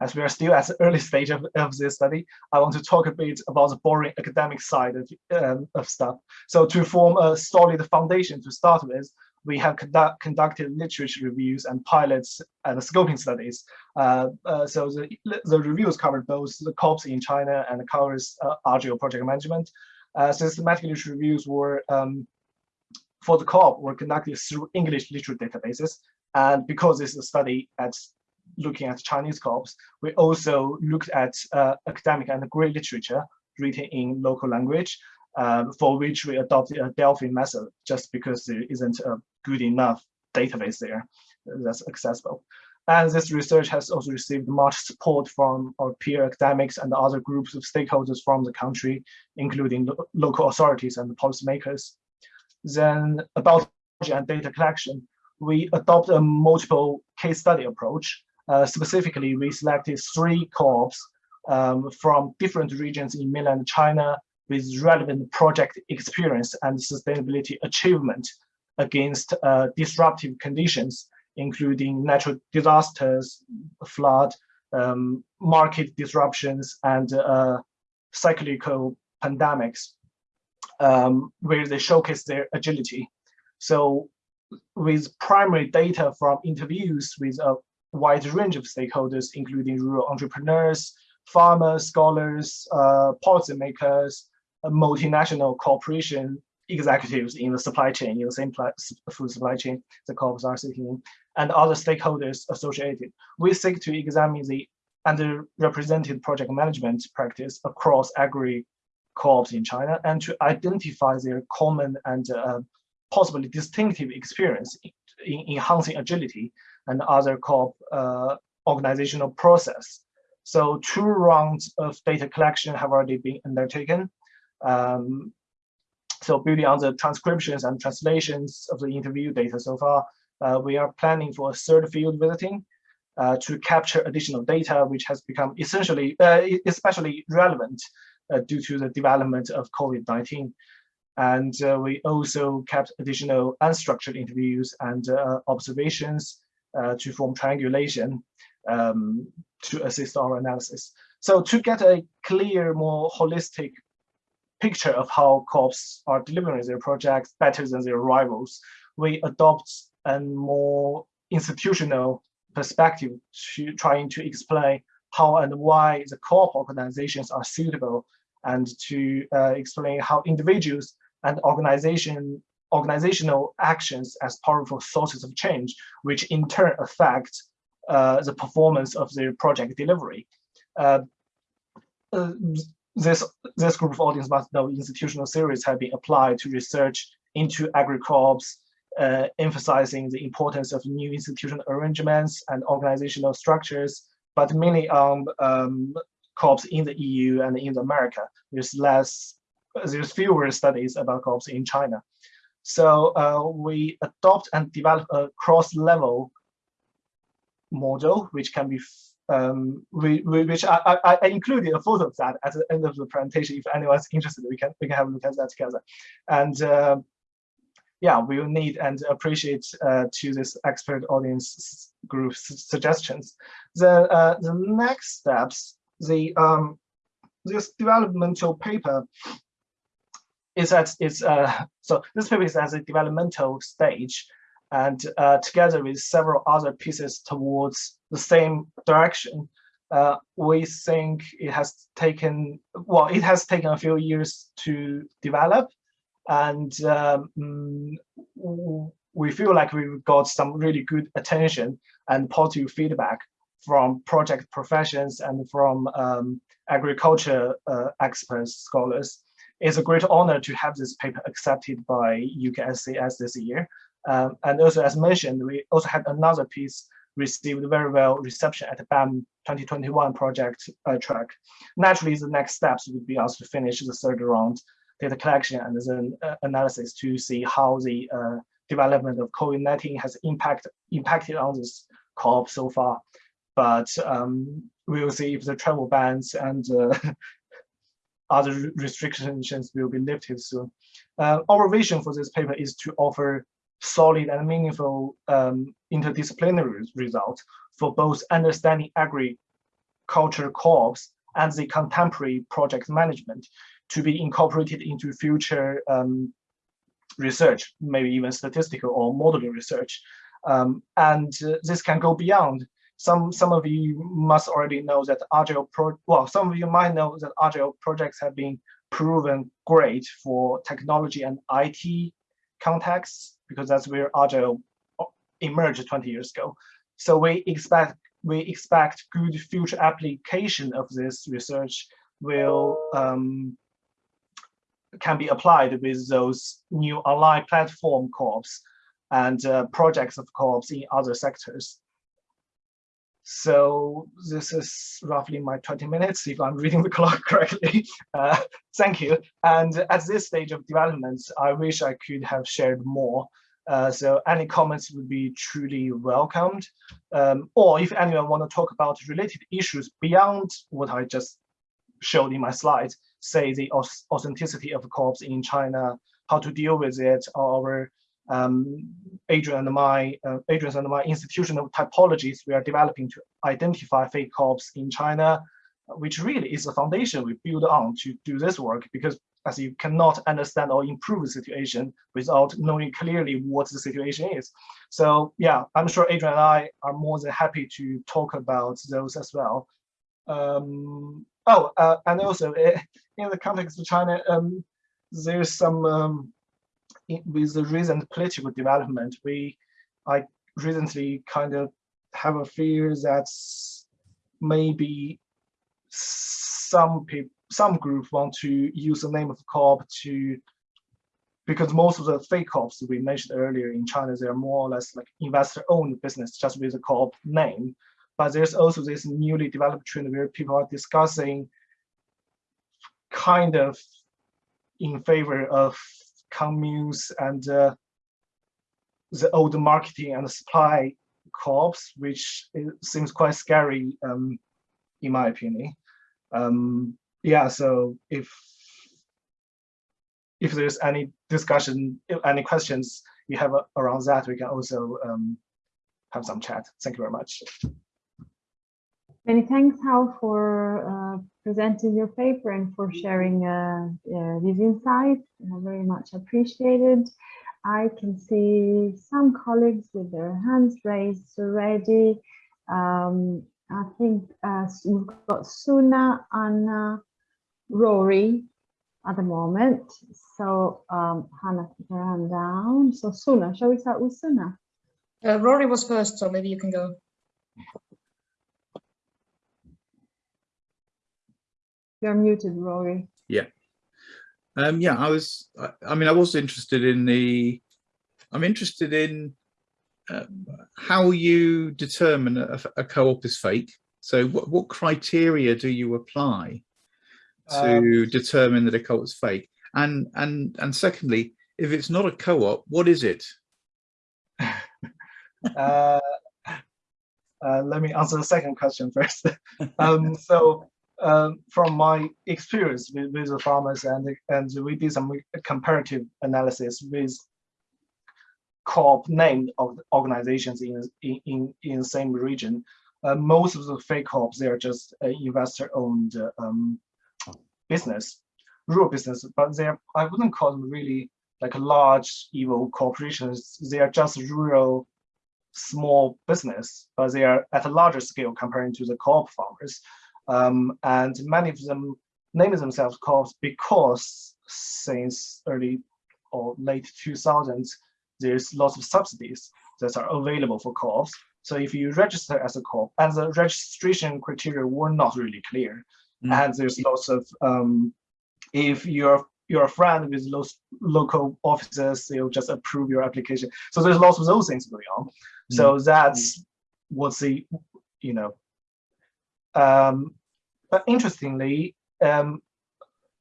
as we are still at the early stage of, of this study, I want to talk a bit about the boring academic side of, um, of stuff. So to form a solid foundation to start with, we have conduct, conducted literature reviews and pilots and scoping studies. Uh, uh, so the, the reviews covered both the co-ops in China and covers uh, Agile project management. Uh, systematic literature reviews were um, for the co-op were conducted through English literature databases. And because this is a study at looking at Chinese co-ops, we also looked at uh, academic and grey literature written in local language, uh, for which we adopted a Delphi method, just because there isn't a good enough database there that's accessible. And this research has also received much support from our peer academics and other groups of stakeholders from the country, including lo local authorities and policymakers. Then about and data collection, we adopt a multiple case study approach. Uh, specifically, we selected three co-ops um, from different regions in mainland China with relevant project experience and sustainability achievement against uh, disruptive conditions including natural disasters, flood, um, market disruptions, and uh, cyclical pandemics, um, where they showcase their agility. So with primary data from interviews with a wide range of stakeholders, including rural entrepreneurs, farmers, scholars, uh, policymakers, multinational corporation executives in the supply chain, in the same food supply chain the co-ops are and other stakeholders associated. We seek to examine the underrepresented project management practice across agri co-ops in China and to identify their common and uh, possibly distinctive experience in, in, enhancing agility and other co-op uh, organizational process. So two rounds of data collection have already been undertaken. Um, so building on the transcriptions and translations of the interview data so far, uh, we are planning for a third field visiting uh, to capture additional data, which has become essentially, uh, especially relevant uh, due to the development of COVID-19. And uh, we also kept additional unstructured interviews and uh, observations to form triangulation um, to assist our analysis. So to get a clear, more holistic picture of how co-ops are delivering their projects better than their rivals, we adopt a more institutional perspective to trying to explain how and why the co-op organizations are suitable and to uh, explain how individuals and organization organizational actions as powerful sources of change, which in turn affect uh, the performance of their project delivery. Uh, uh this, this group of audience must know institutional theories have been applied to research into agri-co-ops, uh, emphasizing the importance of new institutional arrangements and organizational structures, but mainly on um, in the EU and in America. There's less, there's fewer studies about co-ops in China. So uh, we adopt and develop a cross-level model, which can be um, we, we, which I, I, I, included a photo of that at the end of the presentation. If anyone's interested, we can we can have a look at that together. And uh, yeah, we will need and appreciate uh, to this expert audience group suggestions. The uh, the next steps, the um, this developmental paper is at its uh, so this paper is at a developmental stage and uh, together with several other pieces towards the same direction, uh, we think it has taken, well, it has taken a few years to develop. And um, we feel like we've got some really good attention and positive feedback from project professions and from um, agriculture uh, experts, scholars. It's a great honor to have this paper accepted by UKSCS this year. Um, and also, as mentioned, we also had another piece received very well reception at the BAM 2021 project uh, track. Naturally, the next steps would be us to finish the third round data collection and then uh, analysis to see how the uh, development of COVID-19 has impact, impacted on this COP so far. But um, we will see if the travel bans and uh, other restrictions will be lifted soon. Uh, our vision for this paper is to offer solid and meaningful um, interdisciplinary results for both understanding agriculture co-ops and the contemporary project management to be incorporated into future um, research, maybe even statistical or modeling research. Um, and uh, this can go beyond. Some, some of you must already know that Agile, pro well, some of you might know that Agile projects have been proven great for technology and IT contexts because that's where Agile emerged 20 years ago. So we expect we expect good future application of this research will um, can be applied with those new online platform co-ops and uh, projects of co-ops in other sectors. So this is roughly my 20 minutes, if I'm reading the clock correctly. Uh, thank you. And at this stage of development, I wish I could have shared more. Uh, so any comments would be truly welcomed. Um, or if anyone want to talk about related issues beyond what I just showed in my slides, say the authenticity of co-ops in China, how to deal with it, or um, Adrian and my uh, Adrian and my institutional typologies we are developing to identify fake co-ops in China, which really is the foundation we build on to do this work because as you cannot understand or improve the situation without knowing clearly what the situation is. So yeah, I'm sure Adrian and I are more than happy to talk about those as well. Um, oh, uh, and also eh, in the context of China, um, there's some um, with the recent political development, we I recently kind of have a fear that maybe some people, some group want to use the name of co-op to, because most of the fake co-ops we mentioned earlier in China, they are more or less like investor-owned business just with a co-op name. But there's also this newly developed trend where people are discussing kind of in favor of communes and uh, the old marketing and supply co-ops, which seems quite scary um, in my opinion. Um, yeah, so if if there's any discussion, any questions you have around that, we can also um, have some chat. Thank you very much. Many thanks, Hal, for uh, presenting your paper and for sharing uh, uh, these insights. very much appreciated. I can see some colleagues with their hands raised already. Um, I think we've got Suna, Anna, Rory at the moment. So um, Hannah, keep her hand down. So Suna, shall we start with Suna? Uh, Rory was first, so maybe you can go. You're muted, Rory. Yeah. Um, yeah, I was, I, I, mean, I was interested in the, I'm interested in uh, how you determine a, a co-op is fake. So what, what criteria do you apply to um, determine that a co-op is fake? And, and, and secondly, if it's not a co-op, what is it? uh, uh, let me answer the second question first. um, so um, from my experience with, with the farmers and and we did some comparative analysis with co-op named organizations in in in, same region. Uh, most of the fake co-ops they are just uh, investor-owned um, business, rural business, but they are I wouldn't call them really like large evil corporations. They are just rural small business, but they are at a larger scale comparing to the co-op farmers. Um, and many of them name themselves co-ops because since early or late 2000s, there's lots of subsidies that are available for co-ops. So if you register as a co-op, and the registration criteria were not really clear, Mm. and there's lots of um, if you're you're a friend with those local officers, they'll just approve your application. So there's lots of those things going on. So that's what's the, you know, um, but interestingly, um,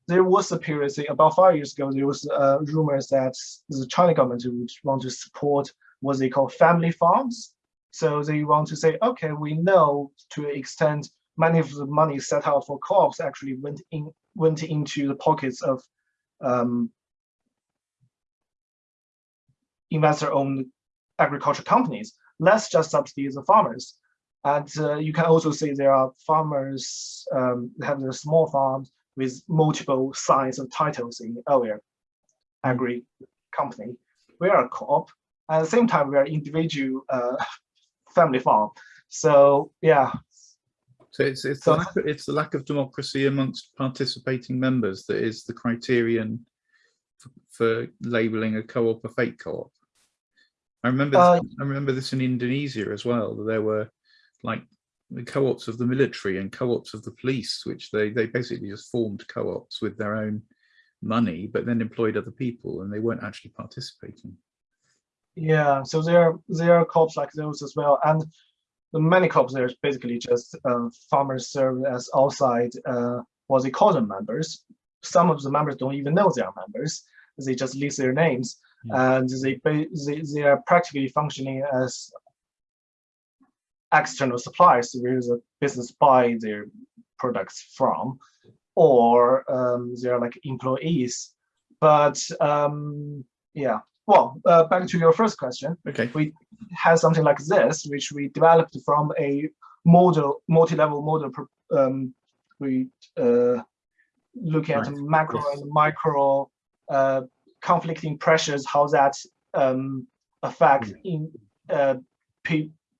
there was a period, say about five years ago, there was uh, rumors that the China government would want to support what they call family farms. So they want to say, okay, we know to extent many of the money set out for co-ops actually went in went into the pockets of um, investor-owned agriculture companies. Let's just subsidize the farmers. And uh, you can also see there are farmers um, have their small farms with multiple signs of titles in area agri company. We are a co-op. At the same time, we are individual uh, family farm. So yeah, So it's it's So- the lack of, it's the lack of democracy amongst participating members that is the criterion for, for labeling a co-op a fake co-op. I remember Uh, I remember this in Indonesia as well. that There were like the co-ops of the military and co-ops of the police, which they they basically just formed co-ops with their own money, but then employed other people, and they weren't actually participating. Yeah, so there there are co-ops like those as well, and the many co-ops there's basically just uh, farmers serve as outside uh, what they call them members. Some of the members don't even know they are members; they just list their names, and they they they are practically functioning as external suppliers where the business buy their products from, or um, they're like employees. But um, yeah, well, uh, back to your first question Okay. we have something like this, which we developed from a model, multi-level model. Um, we uh, looking at Right, macro yes. and micro uh, conflicting pressures, how that um, affect Mm. in uh,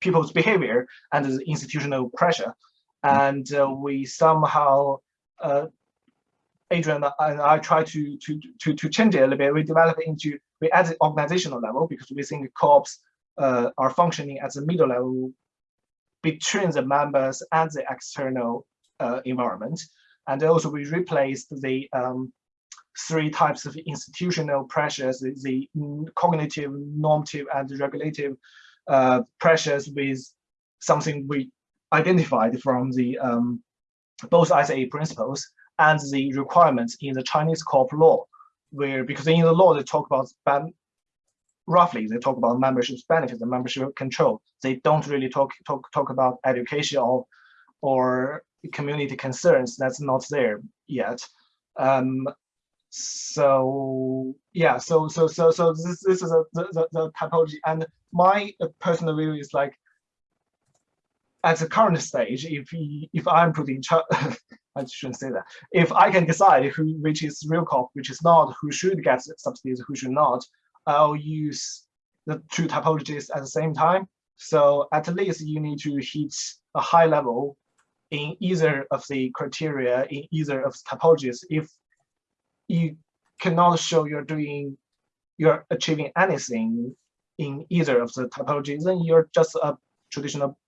people's behavior and the institutional pressure. Mm. And uh, we somehow, uh, Adrian and I try to to to to change it a little bit. We develop it into we at the organizational level because we think co-ops uh, are functioning at the middle level between the members and the external uh, environment. And also we replaced the um, three types of institutional pressures, the, the cognitive, normative, and regulative uh, pressures with something we identified from the um, both ICA principles and the requirements in the Chinese co-op law, where because in the law they talk about ban, roughly they talk about membership benefits and membership control. They don't really talk talk talk about education or or community concerns. That's not there yet. Um, so yeah, so so so so this this is a the, the, typology, and my personal view is like at the current stage, if if I'm put in charge, I shouldn't say that. If I can decide who which is real co-op, which is not, who should get subsidies, who should not, I'll use the two typologies at the same time. So at least you need to hit a high level in either of the criteria, in either of the typologies. If you cannot show you're doing, you're achieving anything in either of the typologies, then you're just a traditional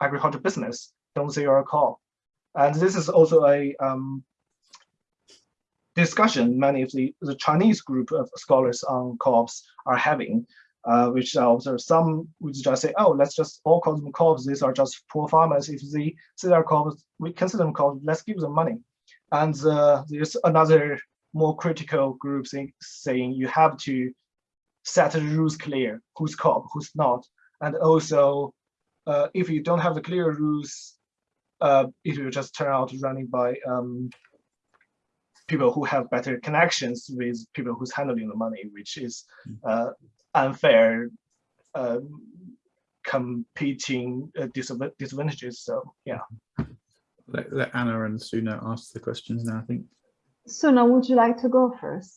agriculture business. Don't say you're a co And this is also a um, discussion many of the, the Chinese group of scholars on co-ops are having, uh, which observe some which just say, oh, let's just all call them co-ops. These are just poor farmers. If they say they're co-ops, we consider them co-ops, let's give them money. And uh, there's another more critical groups in, saying you have to set the rules clear, who's co-op, who's not. And also, uh, if you don't have the clear rules, uh, it will just turn out running by um, people who have better connections with people who's handling the money, which is uh, unfair um, competing uh, disadvantages. So yeah. Let, let Anna and Suna ask the questions now, I think. Suna, would you like to go first?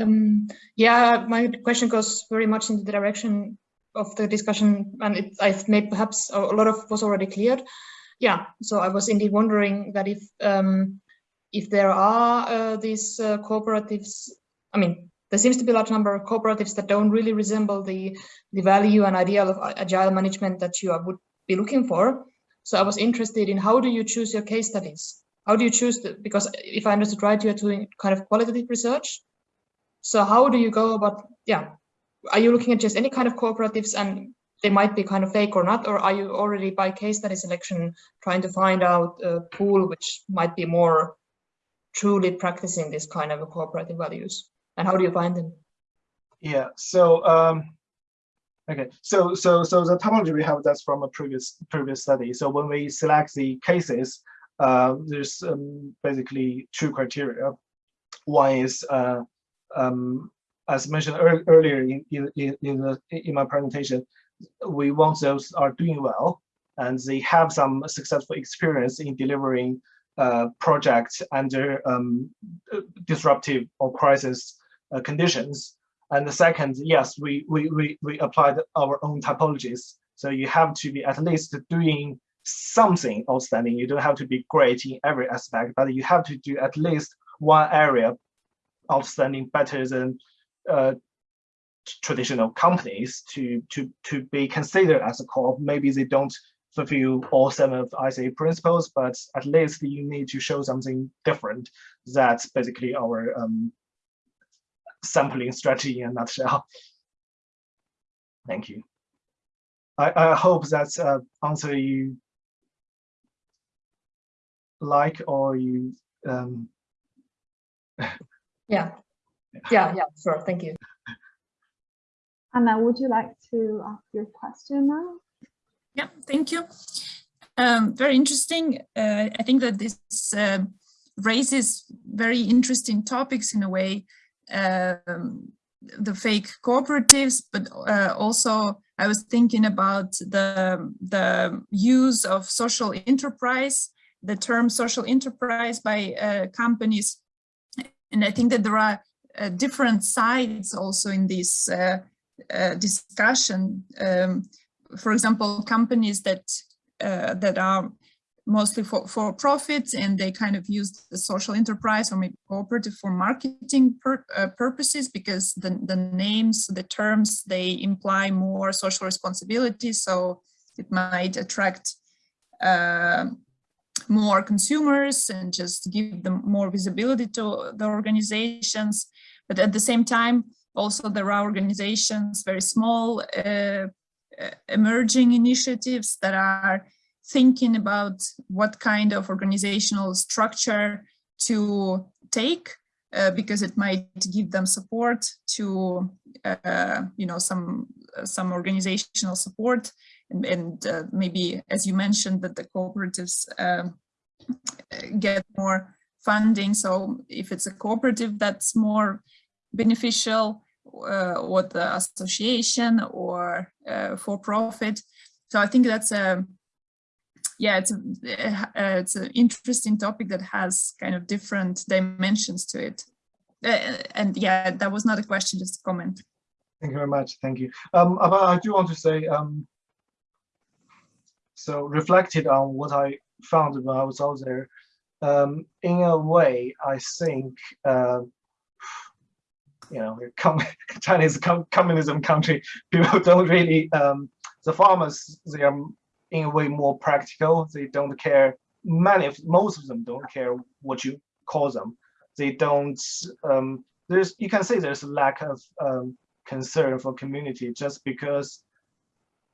Um, yeah, my question goes very much in the direction of the discussion, and it, I've made perhaps a, lot of was already cleared. Yeah, so I was indeed wondering that if um, if there are uh, these uh, cooperatives, I mean, there seems to be a large number of cooperatives that don't really resemble the the value and ideal of agile management that you would be looking for. So I was interested in how do you choose your case studies? How do you choose the, because if I understood right, you're doing kind of qualitative research. So how do you go about, yeah, are you looking at just any kind of cooperatives and they might be kind of fake or not, or are you already by case study selection trying to find out a pool which might be more truly practicing this kind of cooperative values? And how do you find them? Yeah, so um, okay, so so so the typology we have that's from a previous previous study. So when we select the cases, uh, there's um, basically two criteria. One is uh, um, as mentioned ear earlier in in in, the, in my presentation, we want those are doing well and they have some successful experience in delivering uh, projects under um, disruptive or crisis uh, conditions. And the second, yes, we, we, we, we applied our own typologies. So you have to be at least doing something outstanding. You don't have to be great in every aspect, but you have to do at least one area outstanding better than uh, traditional companies to to to be considered as a co-op. Maybe they don't fulfill all seven of ICA principles, but at least you need to show something different. That's basically our um, sampling strategy in a nutshell. Thank you. I, I hope that uh, answer you like or you um... yeah yeah yeah sure thank you Anna, would you like to ask your question now? Yeah, thank you. Um, very interesting. Uh, I think that this uh, raises very interesting topics in a way, um, the fake cooperatives, but uh, also I was thinking about the, the use of social enterprise, the term social enterprise by uh, companies. And I think that there are uh, different sides also in this uh, uh, discussion. Um, for example, companies that uh, that are mostly for, for profits and they kind of use the social enterprise or maybe cooperative for marketing uh, purposes because the, the names, the terms, they imply more social responsibility. So it might attract more consumers and just give them more visibility to the organizations. But at the same time, also, there are organizations, very small, uh, uh, emerging initiatives that are thinking about what kind of organizational structure to take uh, because it might give them support to, uh, you know, some some organizational support and, and uh, maybe, as you mentioned, that the cooperatives um, get more funding. So if it's a cooperative that's more beneficial uh, or the association or uh, for profit. So I think that's a yeah, it's a, uh, it's an interesting topic that has kind of different dimensions to it. Uh, and yeah, that was not a question, just a comment. Thank you very much. Thank you. Um, but I do want to say, um, so reflected on what I found when I was out there, um, in a way, I think uh, you know, com Chinese com communism country, people don't really, um, the farmers, they are in a way more practical. They don't care, many most of them don't care what you call them. They don't, um, there's, you can say there's a lack of um, concern for community just because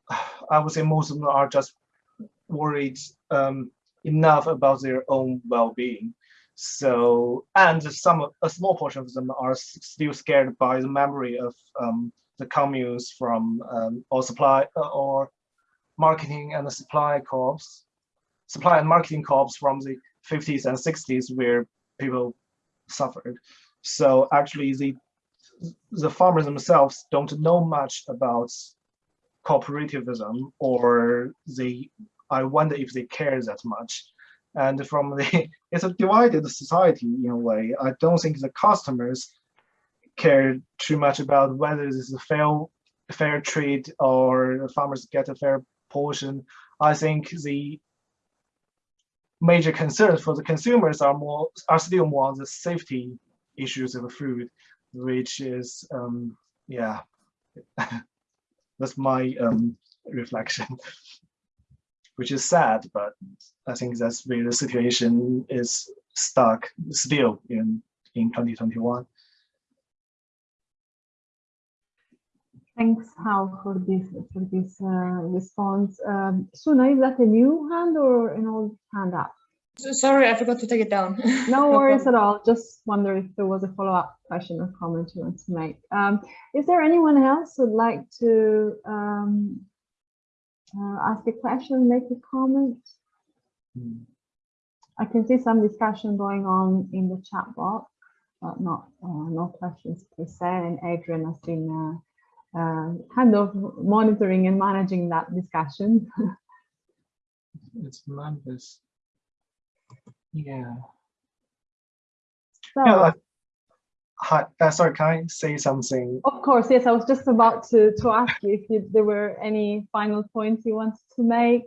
I would say most of them are just worried um, enough about their own well-being. So, and some, a small portion of them are still scared by the memory of um, the communes from um, or supply uh, or marketing and the supply co-ops, supply and marketing co-ops from the 50s and 60s where people suffered. So actually the the farmers themselves don't know much about cooperativism or they I wonder if they care that much. And from the it's a divided society in a way. I don't think the customers care too much about whether this is a fair fair trade or farmers get a fair portion. I think the major concerns for the consumers are more are still more on the safety issues of food, which is um yeah that's my um reflection which is sad but i think that's where the situation is stuck still in in 2021 Thanks, Hal, for this for this uh, response. Um, Suna, is that a new hand or an old hand up? Sorry, I forgot to take it down. No worries at all. Just wonder if there was a follow-up question or comment you want to make. Um, is there anyone else who'd like to um, uh, ask a question, make a comment? I can see some discussion going on in the chat box, but not uh, no questions per se. And Adrian has been uh, uh, kind of monitoring and managing that discussion. it's members yeah So, yeah hi uh, sorry can i say something of course, yes, I was just about to, to ask you if you, there were any final points you wanted to make.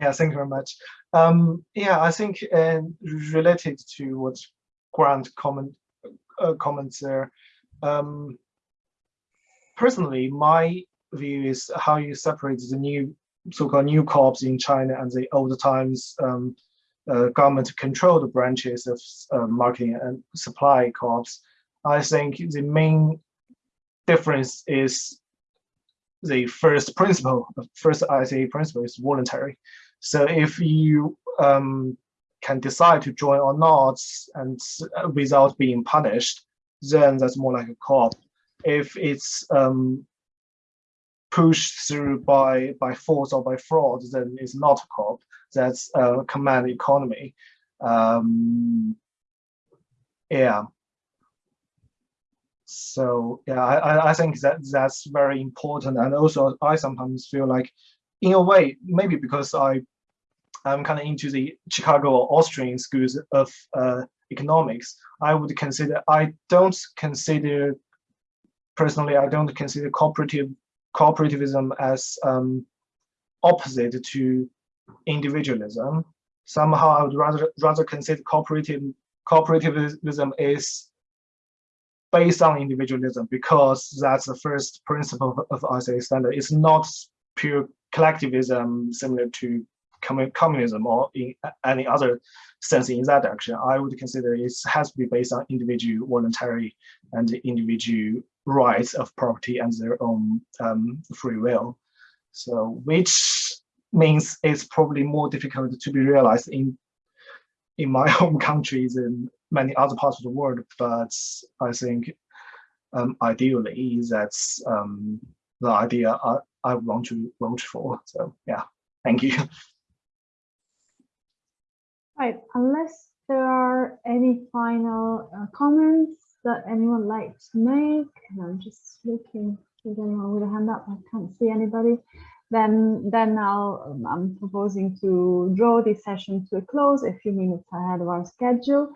Yeah, thank you very much. Um, yeah, I think uh, related to what Grant comment uh, comments there. Um, personally, my view is how you separate the new so-called new co-ops in China and the old times um, uh, government controlled branches of uh, marketing and supply co-ops. I think the main difference is the first principle, the first ICA principle is voluntary. So if you um, can decide to join or not and uh, without being punished, then that's more like a co-op. If it's um, pushed through by by force or by fraud, then it's not a co-op. That's a command economy. Um, yeah. So yeah, I, I- think that that's very important. And also I sometimes feel like in a way, maybe because I I'm kind of into the Chicago or Austrian schools of uh, economics, I would consider I don't consider personally I don't consider cooperative cooperativism as um, opposite to individualism. Somehow I would rather rather consider cooperative cooperativism is based on individualism because that's the first principle of ICA standard. It's not pure collectivism similar to communism or in any other sense in that direction. I would consider it has to be based on individual voluntary and individual rights of property and their own um, free will. So which means it's probably more difficult to be realized in in my home countries and many other parts of the world. But I think um, ideally that's um, the idea I, I want to vote for. So yeah, thank you. Right, unless there are any final uh, comments that anyone would like to make, and I'm just looking for anyone with a hand up, I can't see anybody. Then, then I'll, um, I'm proposing to draw this session to a close a few minutes ahead of our schedule.